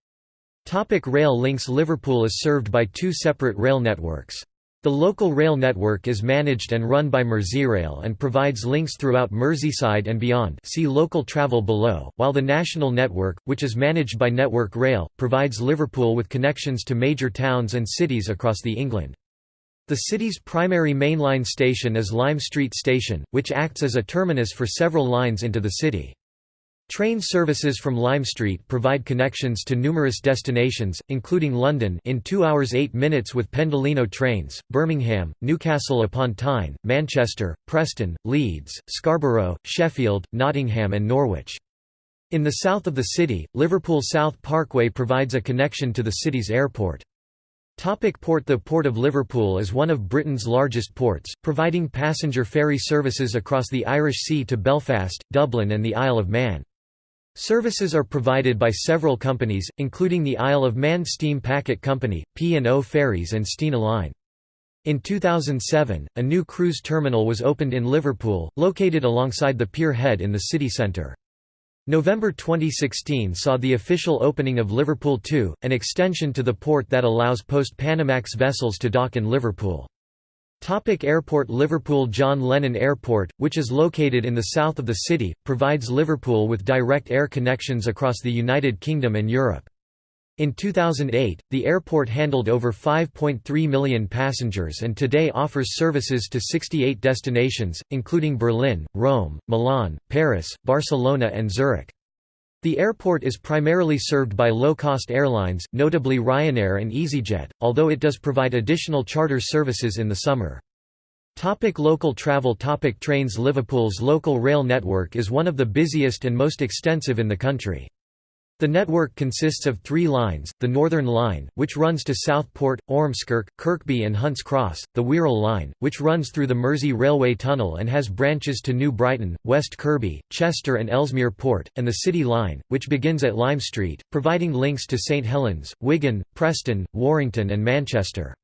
Topic rail links Liverpool is served by two separate rail networks. The local rail network is managed and run by Merseyrail and provides links throughout Merseyside and beyond see local travel below, while the national network, which is managed by Network Rail, provides Liverpool with connections to major towns and cities across the England. The city's primary mainline station is Lime Street Station, which acts as a terminus for several lines into the city. Train services from Lime Street provide connections to numerous destinations, including London in 2 hours 8 minutes with Pendolino trains, Birmingham, Newcastle upon Tyne, Manchester, Preston, Leeds, Scarborough, Sheffield, Nottingham and Norwich. In the south of the city, Liverpool South Parkway provides a connection to the city's airport. Topic port The Port of Liverpool is one of Britain's largest ports, providing passenger ferry services across the Irish Sea to Belfast, Dublin and the Isle of Man. Services are provided by several companies, including the Isle of Man Steam Packet Company, P&O Ferries and Stena Line. In 2007, a new cruise terminal was opened in Liverpool, located alongside the pier head in the city centre. November 2016 saw the official opening of Liverpool 2, an extension to the port that allows post-Panamax vessels to dock in Liverpool. Topic Airport Liverpool John Lennon Airport, which is located in the south of the city, provides Liverpool with direct air connections across the United Kingdom and Europe. In 2008, the airport handled over 5.3 million passengers and today offers services to 68 destinations, including Berlin, Rome, Milan, Paris, Barcelona and Zurich. The airport is primarily served by low-cost airlines, notably Ryanair and EasyJet, although it does provide additional charter services in the summer. Topic local travel Topic Trains Liverpool's local rail network is one of the busiest and most extensive in the country. The network consists of three lines, the Northern Line, which runs to Southport, Ormskirk, Kirkby and Hunts Cross, the Wirral Line, which runs through the Mersey Railway Tunnel and has branches to New Brighton, West Kirby, Chester and Ellesmere Port, and the City Line, which begins at Lime Street, providing links to St Helens, Wigan, Preston, Warrington and Manchester.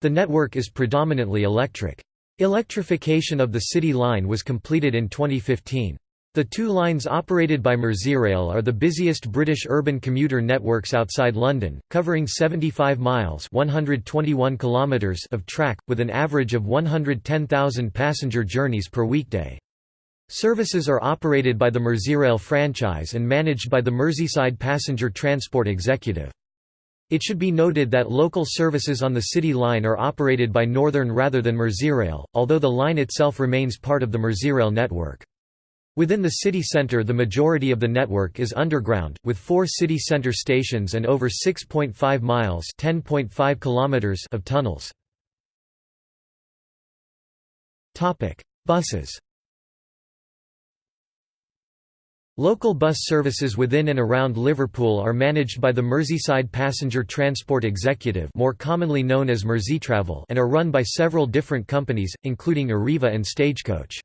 The network is predominantly electric. Electrification of the City Line was completed in 2015. The two lines operated by Merseyrail are the busiest British urban commuter networks outside London, covering 75 miles 121 kilometers of track, with an average of 110,000 passenger journeys per weekday. Services are operated by the Merseyrail franchise and managed by the Merseyside Passenger Transport Executive. It should be noted that local services on the City Line are operated by Northern rather than Merseyrail, although the line itself remains part of the Merseyrail network. Within the city centre the majority of the network is underground, with four city centre stations and over 6.5 miles of tunnels. Buses Local bus services within and around Liverpool are managed by the Merseyside Passenger Transport Executive more commonly known as Merseytravel and are run by several different companies, including Arriva and Stagecoach.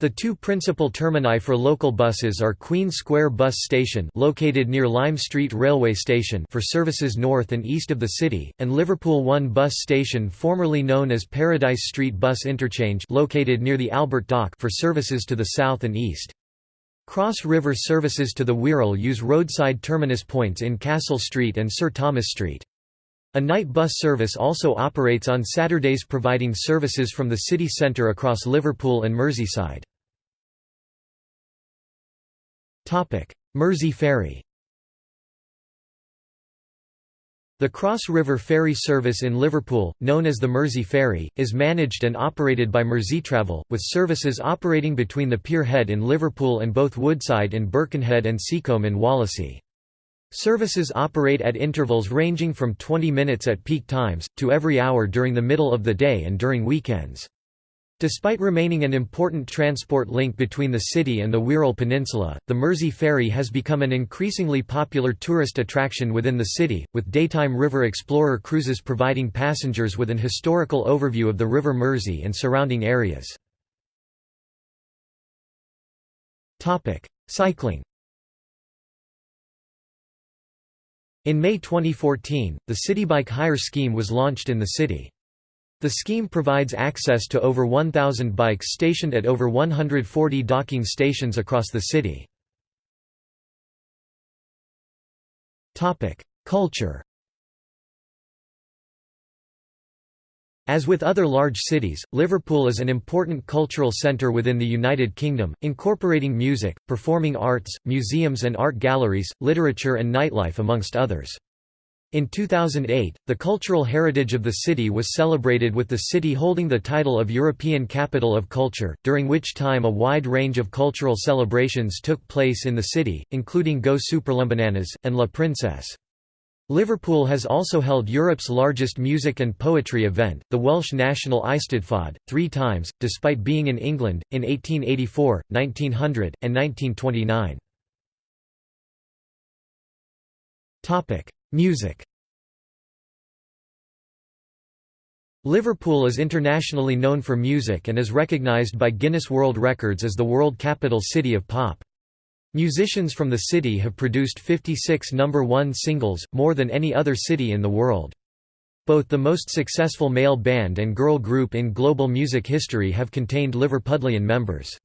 The two principal termini for local buses are Queen Square Bus Station located near Lime Street Railway Station for services north and east of the city, and Liverpool One Bus Station formerly known as Paradise Street Bus Interchange located near the Albert Dock for services to the south and east. Cross River services to the Wirral use roadside terminus points in Castle Street and Sir Thomas Street. A night bus service also operates on Saturdays providing services from the city centre across Liverpool and Merseyside. Mersey Ferry The Cross River Ferry service in Liverpool, known as the Mersey Ferry, is managed and operated by Merseytravel, with services operating between the Pier Head in Liverpool and both Woodside in Birkenhead and Seacombe in Wallasey. Services operate at intervals ranging from 20 minutes at peak times, to every hour during the middle of the day and during weekends. Despite remaining an important transport link between the city and the Wirral Peninsula, the Mersey Ferry has become an increasingly popular tourist attraction within the city, with daytime River Explorer cruises providing passengers with an historical overview of the River Mersey and surrounding areas. Cycling In May 2014, the Citybike hire scheme was launched in the city. The scheme provides access to over 1,000 bikes stationed at over 140 docking stations across the city. Culture As with other large cities, Liverpool is an important cultural centre within the United Kingdom, incorporating music, performing arts, museums and art galleries, literature and nightlife amongst others. In 2008, the cultural heritage of the city was celebrated with the city holding the title of European Capital of Culture, during which time a wide range of cultural celebrations took place in the city, including Go Superlambananas, and La Princess. Liverpool has also held Europe's largest music and poetry event, the Welsh National Eisteddfod, three times, despite being in England, in 1884, 1900, and 1929. Music Liverpool is internationally known for music and is recognised by Guinness World Records as the world capital city of pop. Musicians from the city have produced 56 number one singles, more than any other city in the world. Both the most successful male band and girl group in global music history have contained Liverpudlian members.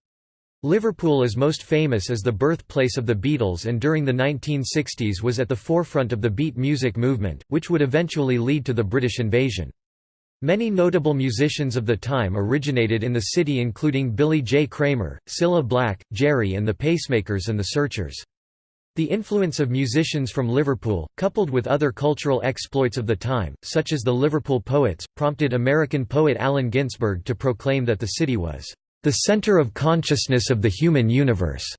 Liverpool is most famous as the birthplace of the Beatles and during the 1960s was at the forefront of the beat music movement, which would eventually lead to the British invasion. Many notable musicians of the time originated in the city including Billy J. Kramer, Cilla Black, Gerry and the Pacemakers and the Searchers. The influence of musicians from Liverpool, coupled with other cultural exploits of the time, such as the Liverpool Poets, prompted American poet Allen Ginsberg to proclaim that the city was, "...the center of consciousness of the human universe."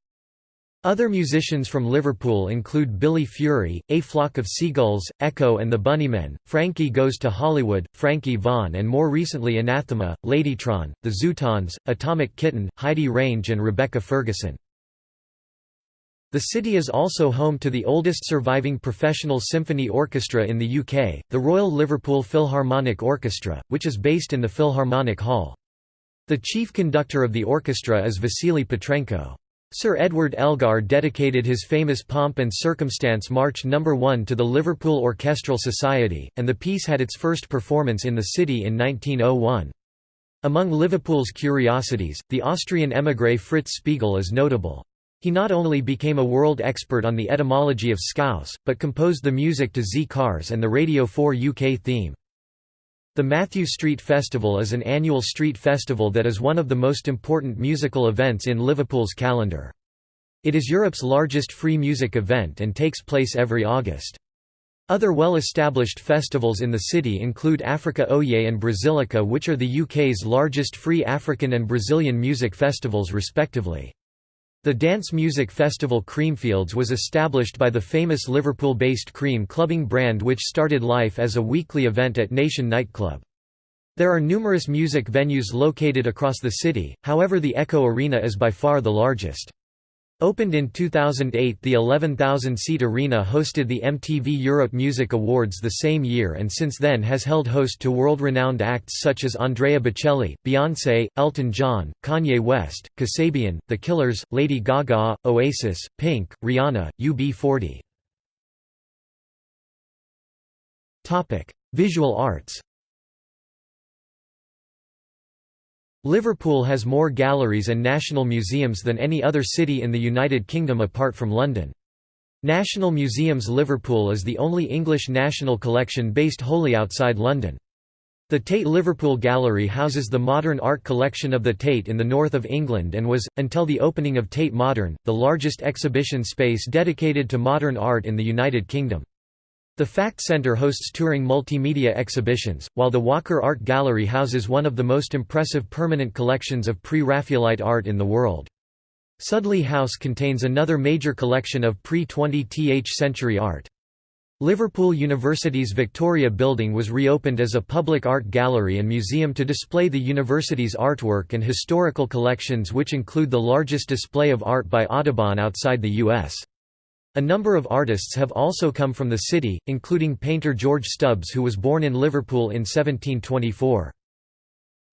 Other musicians from Liverpool include Billy Fury, A Flock of Seagulls, Echo and the Bunnymen, Frankie Goes to Hollywood, Frankie Vaughan and more recently Anathema, Ladytron, The Zutons, Atomic Kitten, Heidi Range and Rebecca Ferguson. The city is also home to the oldest surviving professional symphony orchestra in the UK, the Royal Liverpool Philharmonic Orchestra, which is based in the Philharmonic Hall. The chief conductor of the orchestra is Vasily Petrenko. Sir Edward Elgar dedicated his famous Pomp and Circumstance March No. 1 to the Liverpool Orchestral Society, and the piece had its first performance in the city in 1901. Among Liverpool's curiosities, the Austrian émigré Fritz Spiegel is notable. He not only became a world expert on the etymology of scouse, but composed the music to Z Cars and the Radio 4 UK theme. The Mathew Street Festival is an annual street festival that is one of the most important musical events in Liverpool's calendar. It is Europe's largest free music event and takes place every August. Other well-established festivals in the city include Africa Oye and Brazilica which are the UK's largest free African and Brazilian music festivals respectively. The dance music festival Creamfields was established by the famous Liverpool-based Cream clubbing brand which started life as a weekly event at Nation nightclub. There are numerous music venues located across the city, however the Echo Arena is by far the largest. Opened in 2008 the 11,000-seat arena hosted the MTV Europe Music Awards the same year and since then has held host to world-renowned acts such as Andrea Bocelli, Beyoncé, Elton John, Kanye West, Kasabian, The Killers, Lady Gaga, Oasis, Pink, Rihanna, UB40. Visual arts Liverpool has more galleries and national museums than any other city in the United Kingdom apart from London. National Museums Liverpool is the only English national collection based wholly outside London. The Tate Liverpool Gallery houses the modern art collection of the Tate in the north of England and was, until the opening of Tate Modern, the largest exhibition space dedicated to modern art in the United Kingdom. The Fact Centre hosts touring multimedia exhibitions, while the Walker Art Gallery houses one of the most impressive permanent collections of pre-Raphaelite art in the world. Sudley House contains another major collection of pre-20th century art. Liverpool University's Victoria Building was reopened as a public art gallery and museum to display the university's artwork and historical collections which include the largest display of art by Audubon outside the U.S. A number of artists have also come from the city, including painter George Stubbs who was born in Liverpool in 1724.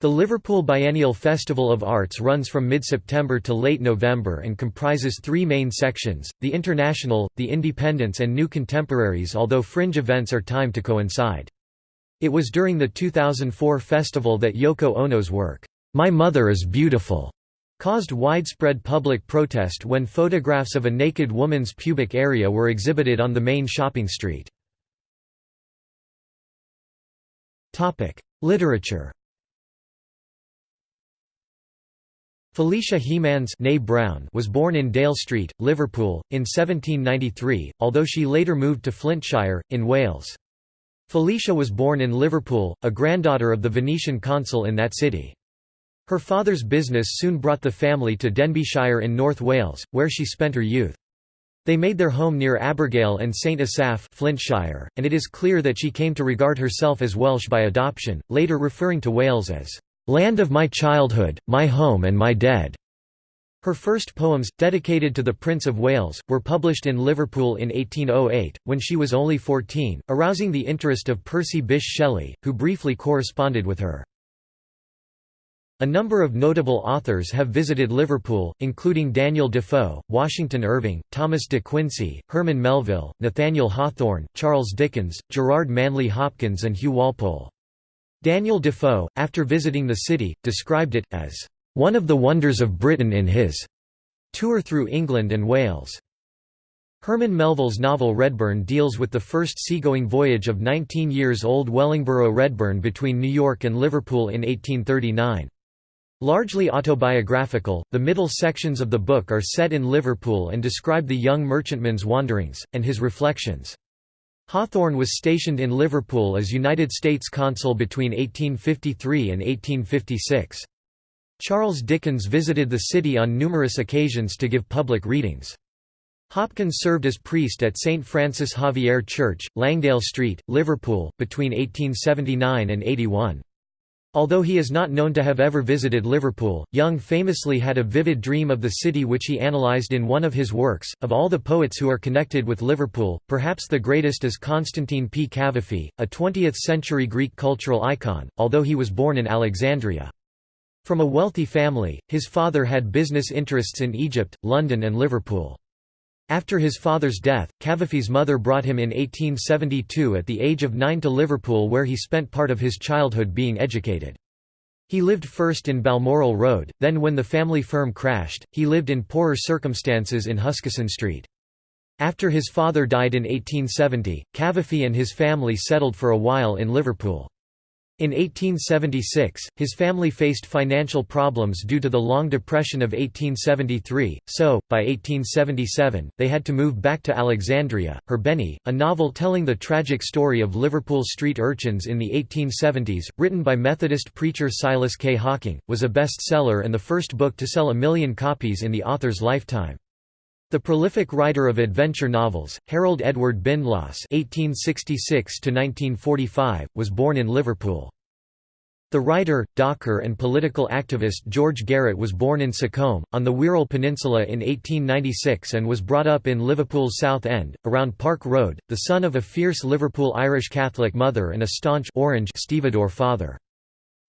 The Liverpool Biennial Festival of Arts runs from mid-September to late November and comprises three main sections, the International, the Independents and New Contemporaries although fringe events are timed to coincide. It was during the 2004 festival that Yoko Ono's work, My Mother is Beautiful caused widespread public protest when photographs of a naked woman's pubic area were exhibited on the main shopping street. Literature Felicia Hemans Browne was born in Dale Street, Liverpool, in 1793, although she later moved to Flintshire, in Wales. Felicia was born in Liverpool, a granddaughter of the Venetian consul in that city. Her father's business soon brought the family to Denbighshire in North Wales, where she spent her youth. They made their home near Abergele and St Asaph Flintshire, and it is clear that she came to regard herself as Welsh by adoption, later referring to Wales as, "...land of my childhood, my home and my dead." Her first poems, dedicated to the Prince of Wales, were published in Liverpool in 1808, when she was only 14, arousing the interest of Percy Bysshe Shelley, who briefly corresponded with her. A number of notable authors have visited Liverpool, including Daniel Defoe, Washington Irving, Thomas de Quincey, Herman Melville, Nathaniel Hawthorne, Charles Dickens, Gerard Manley Hopkins and Hugh Walpole. Daniel Defoe, after visiting the city, described it, as, "...one of the wonders of Britain in his tour through England and Wales." Herman Melville's novel Redburn deals with the first seagoing voyage of 19 years old Wellingborough Redburn between New York and Liverpool in 1839. Largely autobiographical, the middle sections of the book are set in Liverpool and describe the young merchantman's wanderings, and his reflections. Hawthorne was stationed in Liverpool as United States consul between 1853 and 1856. Charles Dickens visited the city on numerous occasions to give public readings. Hopkins served as priest at St Francis Xavier Church, Langdale Street, Liverpool, between 1879 and 81. Although he is not known to have ever visited Liverpool, Jung famously had a vivid dream of the city which he analysed in one of his works. Of all the poets who are connected with Liverpool, perhaps the greatest is Constantine P. Cavafy, a 20th century Greek cultural icon, although he was born in Alexandria. From a wealthy family, his father had business interests in Egypt, London, and Liverpool. After his father's death, Cavafy's mother brought him in 1872 at the age of nine to Liverpool where he spent part of his childhood being educated. He lived first in Balmoral Road, then when the family firm crashed, he lived in poorer circumstances in Huskisson Street. After his father died in 1870, Cavafy and his family settled for a while in Liverpool. In 1876, his family faced financial problems due to the Long Depression of 1873, so, by 1877, they had to move back to Alexandria. Her Benny, a novel telling the tragic story of Liverpool street urchins in the 1870s, written by Methodist preacher Silas K. Hocking, was a bestseller and the first book to sell a million copies in the author's lifetime. The prolific writer of adventure novels, Harold Edward Bindloss (1866–1945), was born in Liverpool. The writer, docker and political activist George Garrett was born in Seacombe, on the Wirral Peninsula in 1896 and was brought up in Liverpool's South End, around Park Road, the son of a fierce Liverpool Irish Catholic mother and a staunch Orange stevedore father.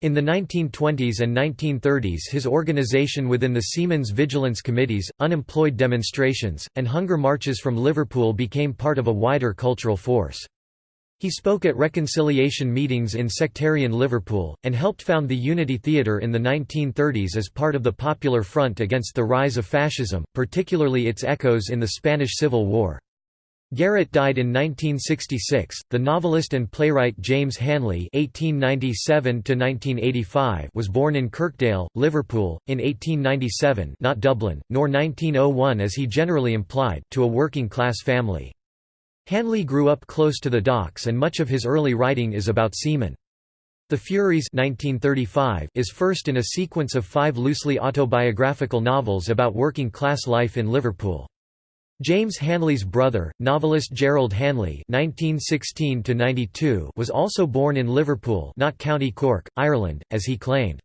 In the 1920s and 1930s his organization within the Seamen's Vigilance Committees, unemployed demonstrations, and hunger marches from Liverpool became part of a wider cultural force. He spoke at reconciliation meetings in sectarian Liverpool, and helped found the Unity Theatre in the 1930s as part of the Popular Front against the rise of fascism, particularly its echoes in the Spanish Civil War. Garrett died in 1966. The novelist and playwright James Hanley (1897–1985) was born in Kirkdale, Liverpool, in 1897, not Dublin, nor 1901 as he generally implied, to a working-class family. Hanley grew up close to the docks, and much of his early writing is about seamen. The Furies 1935 is first in a sequence of five loosely autobiographical novels about working-class life in Liverpool. James Hanley's brother, novelist Gerald Hanley (1916–92), was also born in Liverpool, not County Cork, Ireland, as he claimed.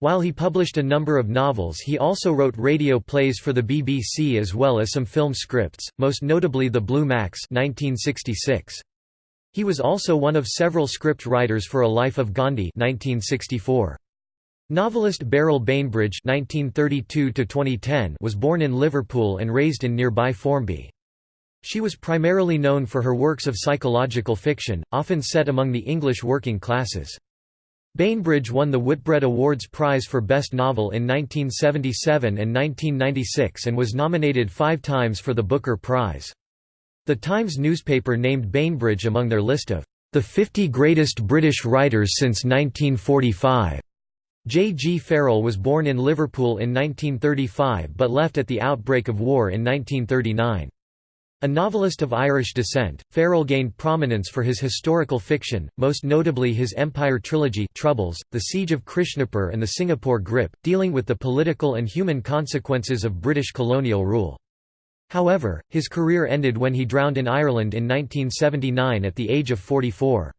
While he published a number of novels, he also wrote radio plays for the BBC as well as some film scripts, most notably The Blue Max (1966). He was also one of several script writers for A Life of Gandhi (1964). Novelist Beryl Bainbridge (1932–2010) was born in Liverpool and raised in nearby Formby. She was primarily known for her works of psychological fiction, often set among the English working classes. Bainbridge won the Whitbread Awards Prize for Best Novel in 1977 and 1996 and was nominated five times for the Booker Prize. The Times newspaper named Bainbridge among their list of the 50 greatest British writers since 1945. J. G. Farrell was born in Liverpool in 1935 but left at the outbreak of war in 1939. A novelist of Irish descent, Farrell gained prominence for his historical fiction, most notably his Empire trilogy Troubles, The Siege of Krishnapur and The Singapore Grip, dealing with the political and human consequences of British colonial rule. However, his career ended when he drowned in Ireland in 1979 at the age of 44.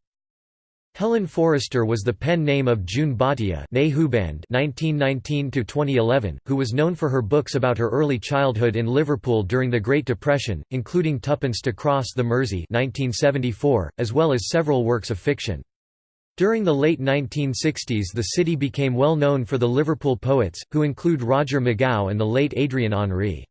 Helen Forrester was the pen name of June Bhatia (1919–2011), who was known for her books about her early childhood in Liverpool during the Great Depression, including Tuppence to Cross the Mersey (1974), as well as several works of fiction. During the late 1960s the city became well known for the Liverpool poets, who include Roger McGough and the late Adrian Henri.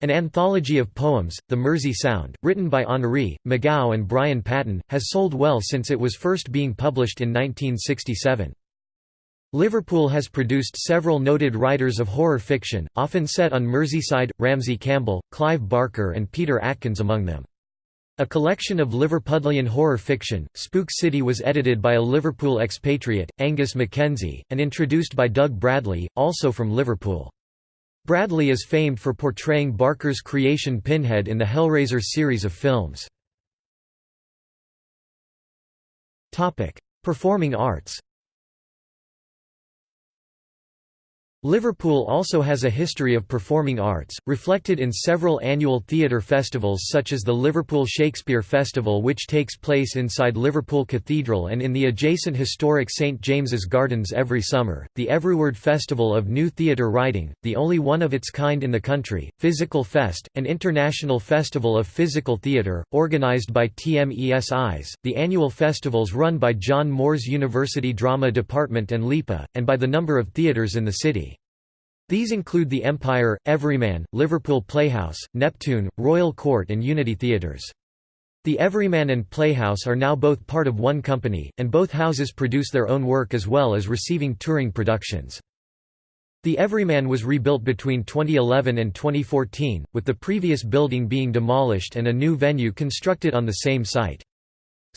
An anthology of poems, The Mersey Sound, written by Henri, McGough and Brian Patten, has sold well since it was first being published in 1967. Liverpool has produced several noted writers of horror fiction, often set on Merseyside, Ramsey Campbell, Clive Barker and Peter Atkins among them. A collection of Liverpudlian horror fiction, Spook City was edited by a Liverpool expatriate, Angus Mackenzie, and introduced by Doug Bradley, also from Liverpool. Bradley is famed for portraying Barker's creation Pinhead in the Hellraiser series of films. Performing arts Liverpool also has a history of performing arts, reflected in several annual theatre festivals such as the Liverpool Shakespeare Festival which takes place inside Liverpool Cathedral and in the adjacent historic St James's Gardens every summer, the Everyword Festival of New Theatre Writing, the only one of its kind in the country, Physical Fest, an international festival of physical theatre, organised by Tmesis, the annual festivals run by John Moores University Drama Department and LIPA, and by the number of theatres in the city. These include the Empire, Everyman, Liverpool Playhouse, Neptune, Royal Court and Unity Theatres. The Everyman and Playhouse are now both part of one company, and both houses produce their own work as well as receiving touring productions. The Everyman was rebuilt between 2011 and 2014, with the previous building being demolished and a new venue constructed on the same site.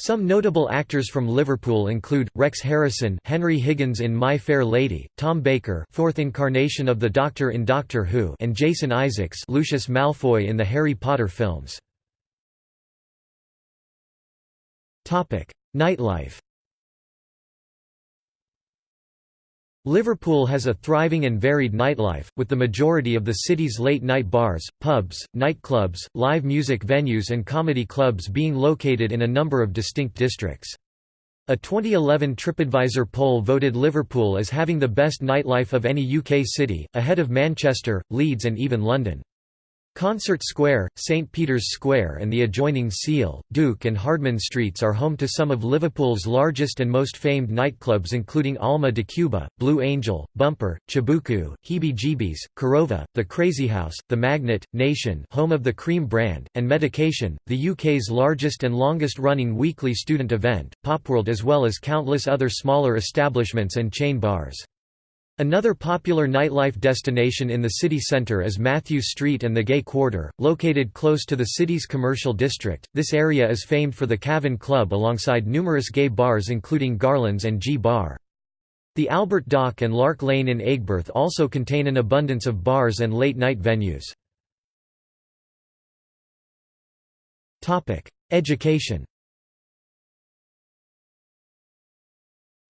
Some notable actors from Liverpool include, Rex Harrison Henry Higgins in My Fair Lady, Tom Baker fourth incarnation of the Doctor in Doctor Who and Jason Isaacs Lucius Malfoy in the Harry Potter films. Nightlife Liverpool has a thriving and varied nightlife, with the majority of the city's late-night bars, pubs, nightclubs, live music venues and comedy clubs being located in a number of distinct districts. A 2011 TripAdvisor poll voted Liverpool as having the best nightlife of any UK city, ahead of Manchester, Leeds and even London. Concert Square, St Peter's Square and the adjoining Seal, Duke and Hardman Streets are home to some of Liverpool's largest and most famed nightclubs including Alma de Cuba, Blue Angel, Bumper, Chibuku, Heebie Jeebies, Korova, The Crazy House, The Magnet, Nation home of the Cream brand, and Medication, the UK's largest and longest-running weekly student event, Popworld as well as countless other smaller establishments and chain bars. Another popular nightlife destination in the city centre is Mathew Street and the Gay Quarter, located close to the city's commercial district. This area is famed for the Cavern Club alongside numerous gay bars including Garland's and G Bar. The Albert Dock and Lark Lane in Aigburth also contain an abundance of bars and late-night venues. Education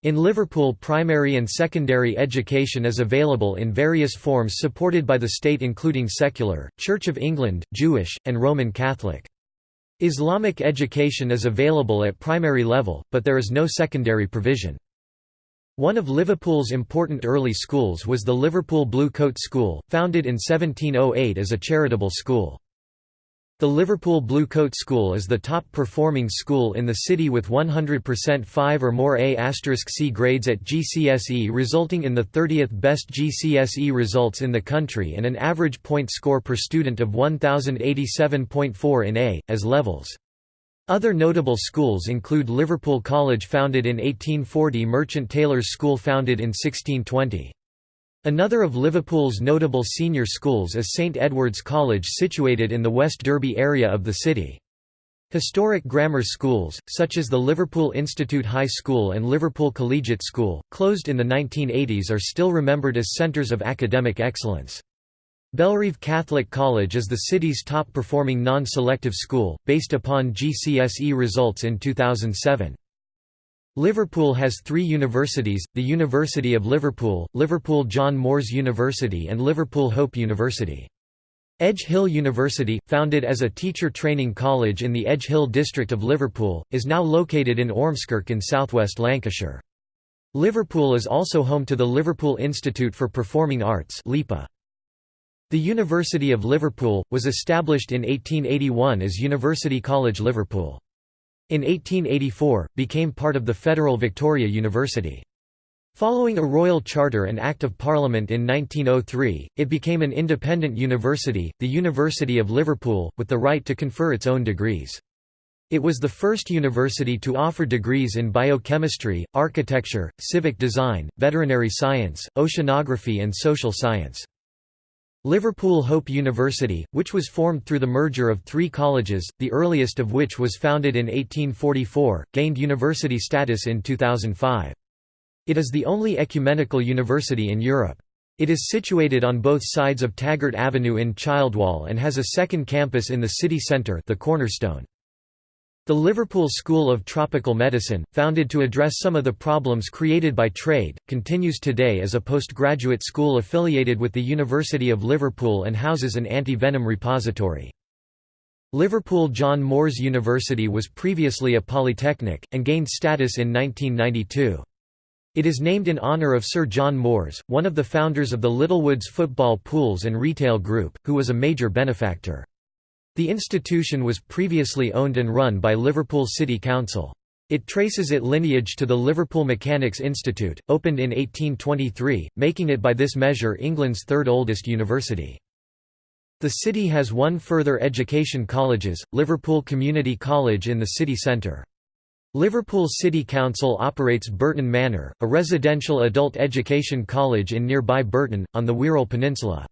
In Liverpool primary and secondary education is available in various forms supported by the state including secular, Church of England, Jewish, and Roman Catholic. Islamic education is available at primary level, but there is no secondary provision. One of Liverpool's important early schools was the Liverpool Blue Coat School, founded in 1708 as a charitable school. The Liverpool Blue Coat School is the top-performing school in the city with 100% 5 or more A*C grades at GCSE resulting in the 30th best GCSE results in the country and an average point score per student of 1087.4 in A, as levels. Other notable schools include Liverpool College founded in 1840 Merchant Taylors' School founded in 1620. Another of Liverpool's notable senior schools is St Edward's College situated in the West Derby area of the city. Historic grammar schools, such as the Liverpool Institute High School and Liverpool Collegiate School, closed in the 1980s are still remembered as centres of academic excellence. Bellerive Catholic College is the city's top-performing non-selective school, based upon GCSE results in 2007. Liverpool has three universities, the University of Liverpool, Liverpool John Moores University and Liverpool Hope University. Edge Hill University, founded as a teacher training college in the Edge Hill district of Liverpool, is now located in Ormskirk in southwest Lancashire. Liverpool is also home to the Liverpool Institute for Performing Arts LIPA. The University of Liverpool, was established in 1881 as University College Liverpool. In 1884, became part of the Federal Victoria University. Following a royal charter and Act of Parliament in 1903, it became an independent university, the University of Liverpool, with the right to confer its own degrees. It was the first university to offer degrees in biochemistry, architecture, civic design, veterinary science, oceanography and social science. Liverpool Hope University, which was formed through the merger of three colleges, the earliest of which was founded in 1844, gained university status in 2005. It is the only ecumenical university in Europe. It is situated on both sides of Taggart Avenue in Childwall and has a second campus in the city centre the Cornerstone. The Liverpool School of Tropical Medicine, founded to address some of the problems created by trade, continues today as a postgraduate school affiliated with the University of Liverpool and houses an anti-venom repository. Liverpool John Moores University was previously a polytechnic, and gained status in 1992. It is named in honour of Sir John Moores, one of the founders of the Littlewoods Football Pools and Retail Group, who was a major benefactor. The institution was previously owned and run by Liverpool City Council. It traces its lineage to the Liverpool Mechanics Institute, opened in 1823, making it by this measure England's third oldest university. The city has one further education colleges, Liverpool Community College in the city centre. Liverpool City Council operates Burton Manor, a residential adult education college in nearby Burton, on the Wirral Peninsula.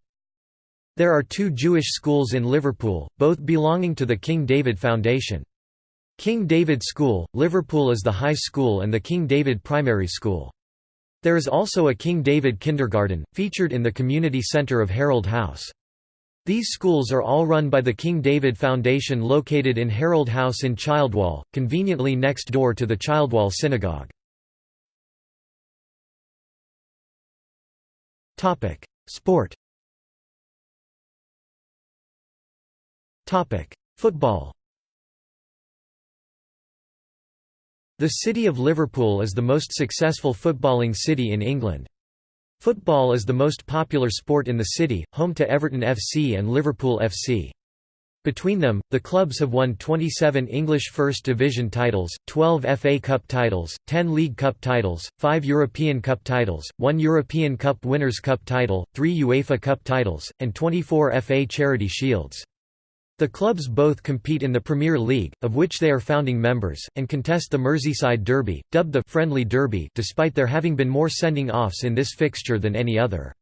There are two Jewish schools in Liverpool, both belonging to the King David Foundation. King David School, Liverpool is the high school and the King David Primary School. There is also a King David Kindergarten, featured in the community centre of Harold House. These schools are all run by the King David Foundation located in Harold House in Childwall, conveniently next door to the Childwall Synagogue. Sport Football The City of Liverpool is the most successful footballing city in England. Football is the most popular sport in the city, home to Everton FC and Liverpool FC. Between them, the clubs have won 27 English First Division titles, 12 FA Cup titles, 10 League Cup titles, 5 European Cup titles, 1 European Cup Winners' Cup title, 3 UEFA Cup titles, and 24 FA Charity Shields. The clubs both compete in the Premier League, of which they are founding members, and contest the Merseyside Derby, dubbed the «Friendly Derby» despite there having been more sending-offs in this fixture than any other.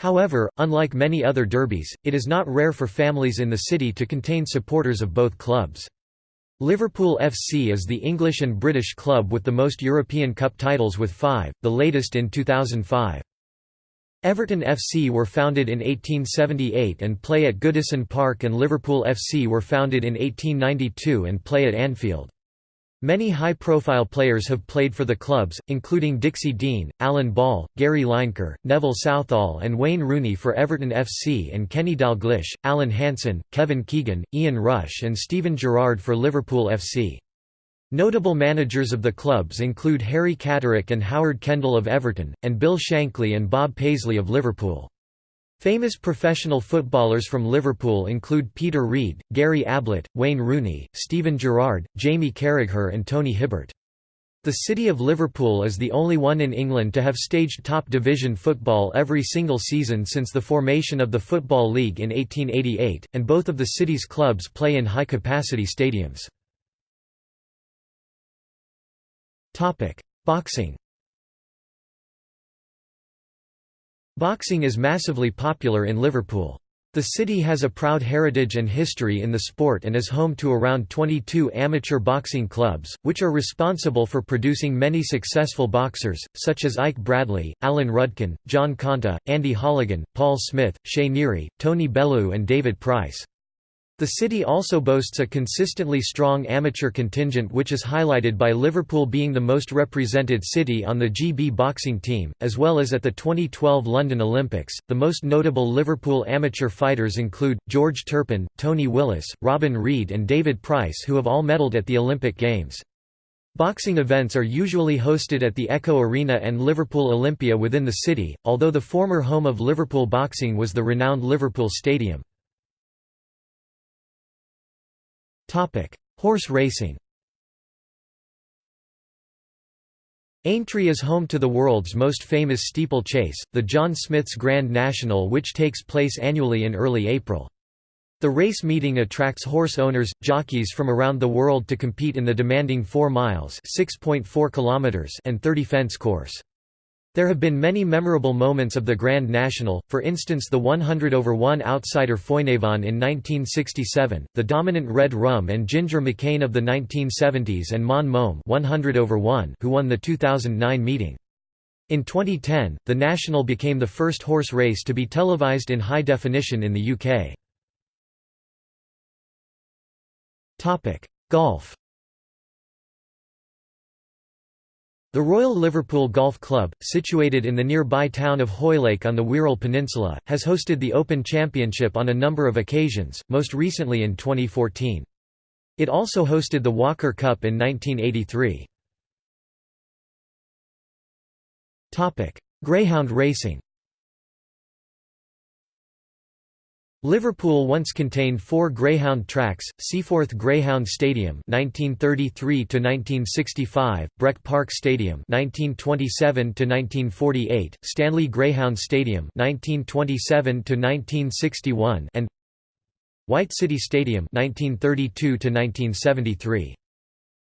However, unlike many other derbies, it is not rare for families in the city to contain supporters of both clubs. Liverpool FC is the English and British club with the most European Cup titles with five, the latest in 2005. Everton FC were founded in 1878 and play at Goodison Park and Liverpool FC were founded in 1892 and play at Anfield. Many high-profile players have played for the clubs, including Dixie Dean, Alan Ball, Gary Lineker, Neville Southall and Wayne Rooney for Everton FC and Kenny Dalglish, Alan Hansen, Kevin Keegan, Ian Rush and Steven Gerrard for Liverpool FC. Notable managers of the clubs include Harry Catterick and Howard Kendall of Everton, and Bill Shankly and Bob Paisley of Liverpool. Famous professional footballers from Liverpool include Peter Reid, Gary Ablett, Wayne Rooney, Steven Gerrard, Jamie Carragher and Tony Hibbert. The city of Liverpool is the only one in England to have staged top division football every single season since the formation of the Football League in 1888, and both of the city's clubs play in high-capacity stadiums. Topic: Boxing. Boxing is massively popular in Liverpool. The city has a proud heritage and history in the sport and is home to around 22 amateur boxing clubs, which are responsible for producing many successful boxers, such as Ike Bradley, Alan Rudkin, John Conteh, Andy Holligan, Paul Smith, Shea Neary, Tony Bellew and David Price. The city also boasts a consistently strong amateur contingent which is highlighted by Liverpool being the most represented city on the GB boxing team, as well as at the 2012 London Olympics. The most notable Liverpool amateur fighters include, George Turpin, Tony Willis, Robin Reid and David Price who have all medalled at the Olympic Games. Boxing events are usually hosted at the Echo Arena and Liverpool Olympia within the city, although the former home of Liverpool boxing was the renowned Liverpool Stadium. Horse racing Aintree is home to the world's most famous steeplechase, the John Smith's Grand National which takes place annually in early April. The race meeting attracts horse owners, jockeys from around the world to compete in the demanding 4 miles and 30 fence course. There have been many memorable moments of the Grand National, for instance the 100 over 1 outsider Foinavon in 1967, the dominant Red Rum and Ginger McCain of the 1970s and Mon Mome 100 over 1 who won the 2009 meeting. In 2010, the National became the first horse race to be televised in high definition in the UK. Golf The Royal Liverpool Golf Club, situated in the nearby town of Hoylake on the Wirral Peninsula, has hosted the Open Championship on a number of occasions, most recently in 2014. It also hosted the Walker Cup in 1983. Greyhound racing Liverpool once contained four Greyhound tracks, Seaforth Greyhound Stadium 1933 1965, Breck Park Stadium 1927 1948, Stanley Greyhound Stadium 1927 1961 and White City Stadium 1932 1973.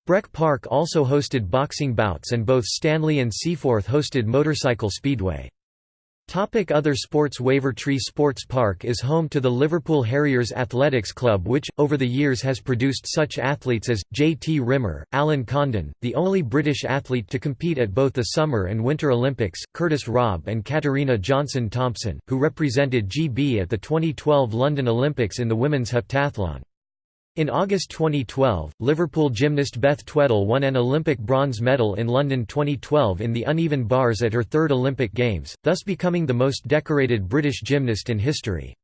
Breck Park also hosted boxing bouts and both Stanley and Seaforth hosted motorcycle speedway. Topic other sports Wavertree Sports Park is home to the Liverpool Harriers Athletics Club which, over the years has produced such athletes as, J. T. Rimmer, Alan Condon, the only British athlete to compete at both the Summer and Winter Olympics, Curtis Robb and Katarina Johnson-Thompson, who represented GB at the 2012 London Olympics in the women's heptathlon. In August 2012, Liverpool gymnast Beth Tweddle won an Olympic bronze medal in London 2012 in the uneven bars at her third Olympic Games, thus becoming the most decorated British gymnast in history.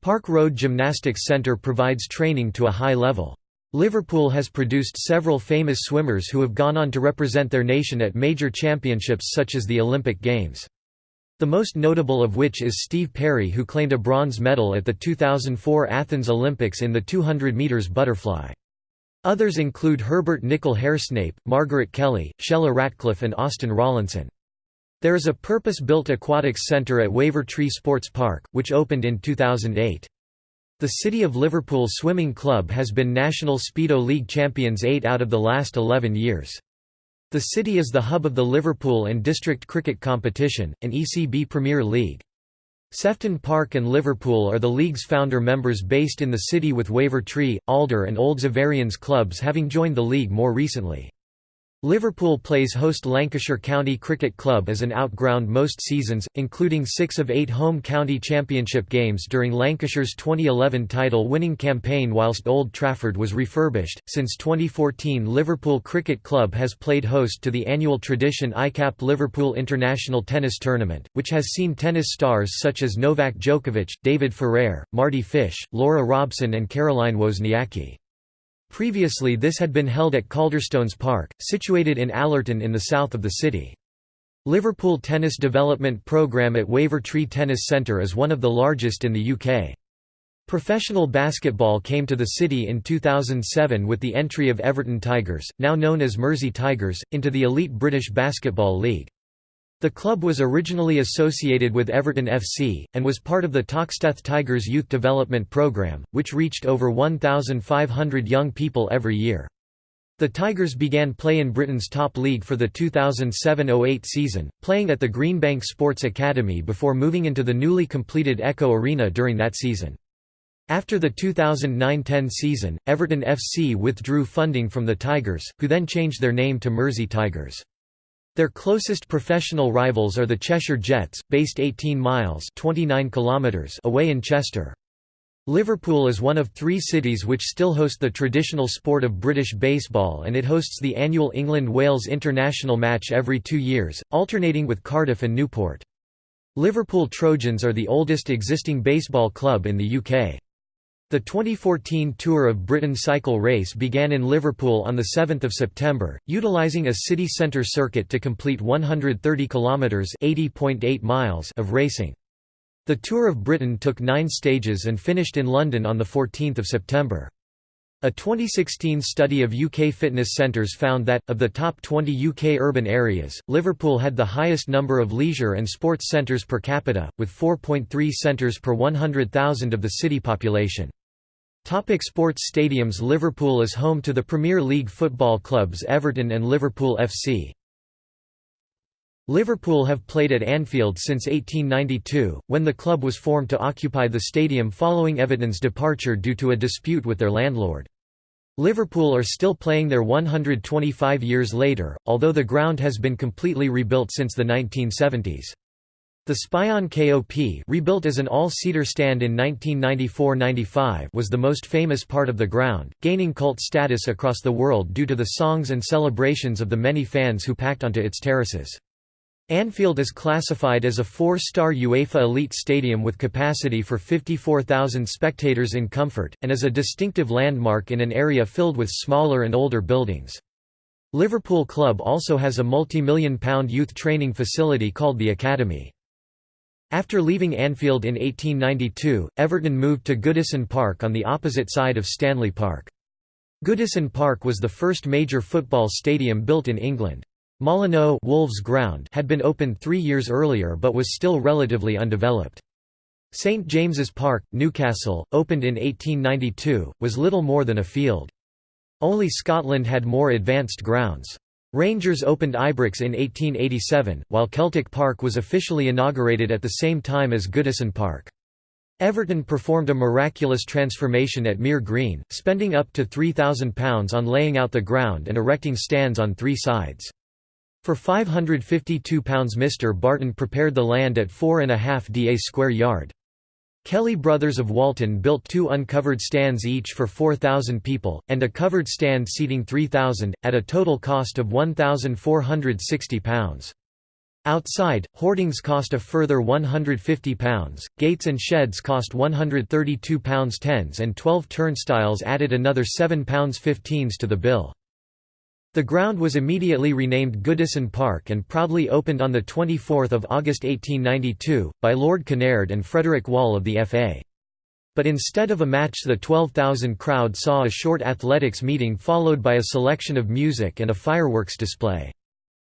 Park Road Gymnastics Centre provides training to a high level. Liverpool has produced several famous swimmers who have gone on to represent their nation at major championships such as the Olympic Games. The most notable of which is Steve Perry who claimed a bronze medal at the 2004 Athens Olympics in the 200 metres butterfly. Others include Herbert Nicol Haresnape, Margaret Kelly, Shelagh Ratcliffe and Austin Rawlinson. There is a purpose-built aquatics centre at Wavertree Sports Park, which opened in 2008. The City of Liverpool Swimming Club has been National Speedo League champions eight out of the last 11 years. The city is the hub of the Liverpool and District Cricket Competition, an ECB Premier League. Sefton Park and Liverpool are the league's founder members based in the city with Wavertree, Alder and Old Xaverians clubs having joined the league more recently. Liverpool plays host Lancashire County Cricket Club as an outground most seasons, including six of eight home county championship games during Lancashire's 2011 title winning campaign whilst Old Trafford was refurbished. Since 2014, Liverpool Cricket Club has played host to the annual tradition ICAP Liverpool International Tennis Tournament, which has seen tennis stars such as Novak Djokovic, David Ferrer, Mardy Fish, Laura Robson, and Caroline Wozniacki. Previously this had been held at Calderstones Park, situated in Allerton in the south of the city. Liverpool Tennis Development Programme at Wavertree Tennis Centre is one of the largest in the UK. Professional basketball came to the city in 2007 with the entry of Everton Tigers, now known as Mersey Tigers, into the elite British Basketball League. The club was originally associated with Everton FC, and was part of the Toxteth Tigers youth development programme, which reached over 1,500 young people every year. The Tigers began play in Britain's top league for the 2007–08 season, playing at the Greenbank Sports Academy before moving into the newly completed Echo Arena during that season. After the 2009–10 season, Everton FC withdrew funding from the Tigers, who then changed their name to Mersey Tigers. Their closest professional rivals are the Cheshire Jets, based 18 miles 29 kilometers away in Chester. Liverpool is one of three cities which still host the traditional sport of British baseball and it hosts the annual England-Wales international match every two years, alternating with Cardiff and Newport. Liverpool Trojans are the oldest existing baseball club in the UK. The 2014 Tour of Britain cycle race began in Liverpool on 7 September, utilising a city centre circuit to complete 130 kilometres (80.8 miles) of racing. The Tour of Britain took nine stages and finished in London on 14 September. A 2016 study of UK fitness centres found that, of the top 20 UK urban areas, Liverpool had the highest number of leisure and sports centres per capita, with 4.3 centres per 100,000 of the city population. Topic sports stadiums Liverpool is home to the Premier League football clubs Everton and Liverpool FC. Liverpool have played at Anfield since 1892, when the club was formed to occupy the stadium following Everton's departure due to a dispute with their landlord. Liverpool are still playing there 125 years later, although the ground has been completely rebuilt since the 1970s. The Spion KOP rebuilt as an all-seater stand in 1994–95 was the most famous part of the ground, gaining cult status across the world due to the songs and celebrations of the many fans who packed onto its terraces. Anfield is classified as a four-star UEFA elite stadium with capacity for 54,000 spectators in comfort, and is a distinctive landmark in an area filled with smaller and older buildings. Liverpool Club also has a multi-million pound youth training facility called the Academy. After leaving Anfield in 1892, Everton moved to Goodison Park on the opposite side of Stanley Park. Goodison Park was the first major football stadium built in England. Molyneux Wolves Ground had been opened three years earlier but was still relatively undeveloped. St James's Park, Newcastle, opened in 1892, was little more than a field. Only Scotland had more advanced grounds. Rangers opened Ibrox in 1887, while Celtic Park was officially inaugurated at the same time as Goodison Park. Everton performed a miraculous transformation at Mere Green, spending up to £3,000 on laying out the ground and erecting stands on three sides. For £552 Mr Barton prepared the land at 4.5 da square yard. Kelly Brothers of Walton built two uncovered stands each for 4,000 people, and a covered stand seating 3,000, at a total cost of £1,460. Outside, hoardings cost a further £150, gates and sheds cost £132 tens and 12 turnstiles added another £7.15s to the bill. The ground was immediately renamed Goodison Park and proudly opened on 24 August 1892, by Lord Kinnaird and Frederick Wall of the FA. But instead of a match the 12,000 crowd saw a short athletics meeting followed by a selection of music and a fireworks display.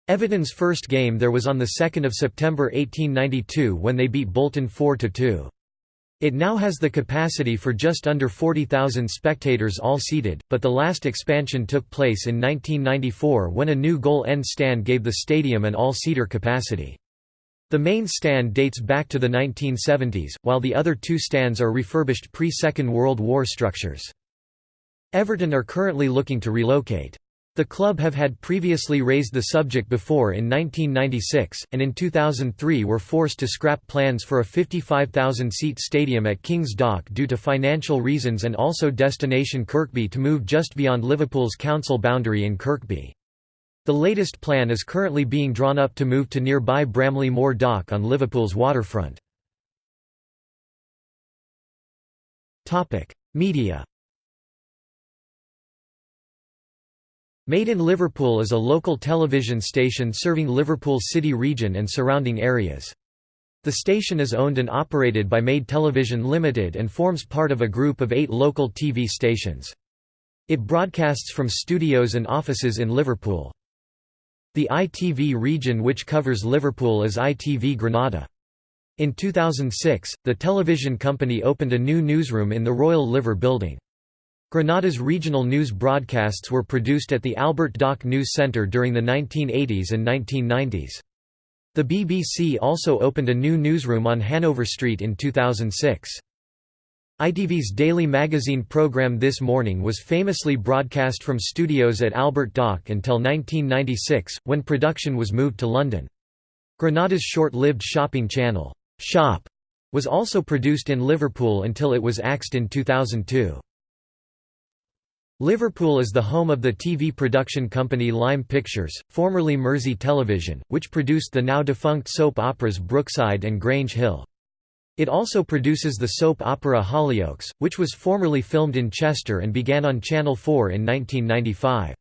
Everton's first game there was on 2 September 1892 when they beat Bolton 4–2. It now has the capacity for just under 40,000 spectators all seated, but the last expansion took place in 1994 when a new goal end stand gave the stadium an all-seater capacity. The main stand dates back to the 1970s, while the other two stands are refurbished pre-Second World War structures. Everton are currently looking to relocate. The club have had previously raised the subject before in 1996, and in 2003 were forced to scrap plans for a 55,000-seat stadium at King's Dock due to financial reasons and also destination Kirkby to move just beyond Liverpool's council boundary in Kirkby. The latest plan is currently being drawn up to move to nearby Bramley Moor Dock on Liverpool's waterfront. Media Made in Liverpool is a local television station serving Liverpool City region and surrounding areas. The station is owned and operated by Made Television Limited and forms part of a group of eight local TV stations. It broadcasts from studios and offices in Liverpool. The ITV region which covers Liverpool is ITV Granada. In 2006, the television company opened a new newsroom in the Royal Liver Building. Granada's regional news broadcasts were produced at the Albert Dock News Centre during the 1980s and 1990s. The BBC also opened a new newsroom on Hanover Street in 2006. ITV's daily magazine programme This Morning was famously broadcast from studios at Albert Dock until 1996, when production was moved to London. Granada's short-lived shopping channel, Shop, was also produced in Liverpool until it was axed in 2002. Liverpool is the home of the TV production company Lime Pictures, formerly Mersey Television, which produced the now defunct soap operas Brookside and Grange Hill. It also produces the soap opera Hollyoaks, which was formerly filmed in Chester and began on Channel 4 in 1995.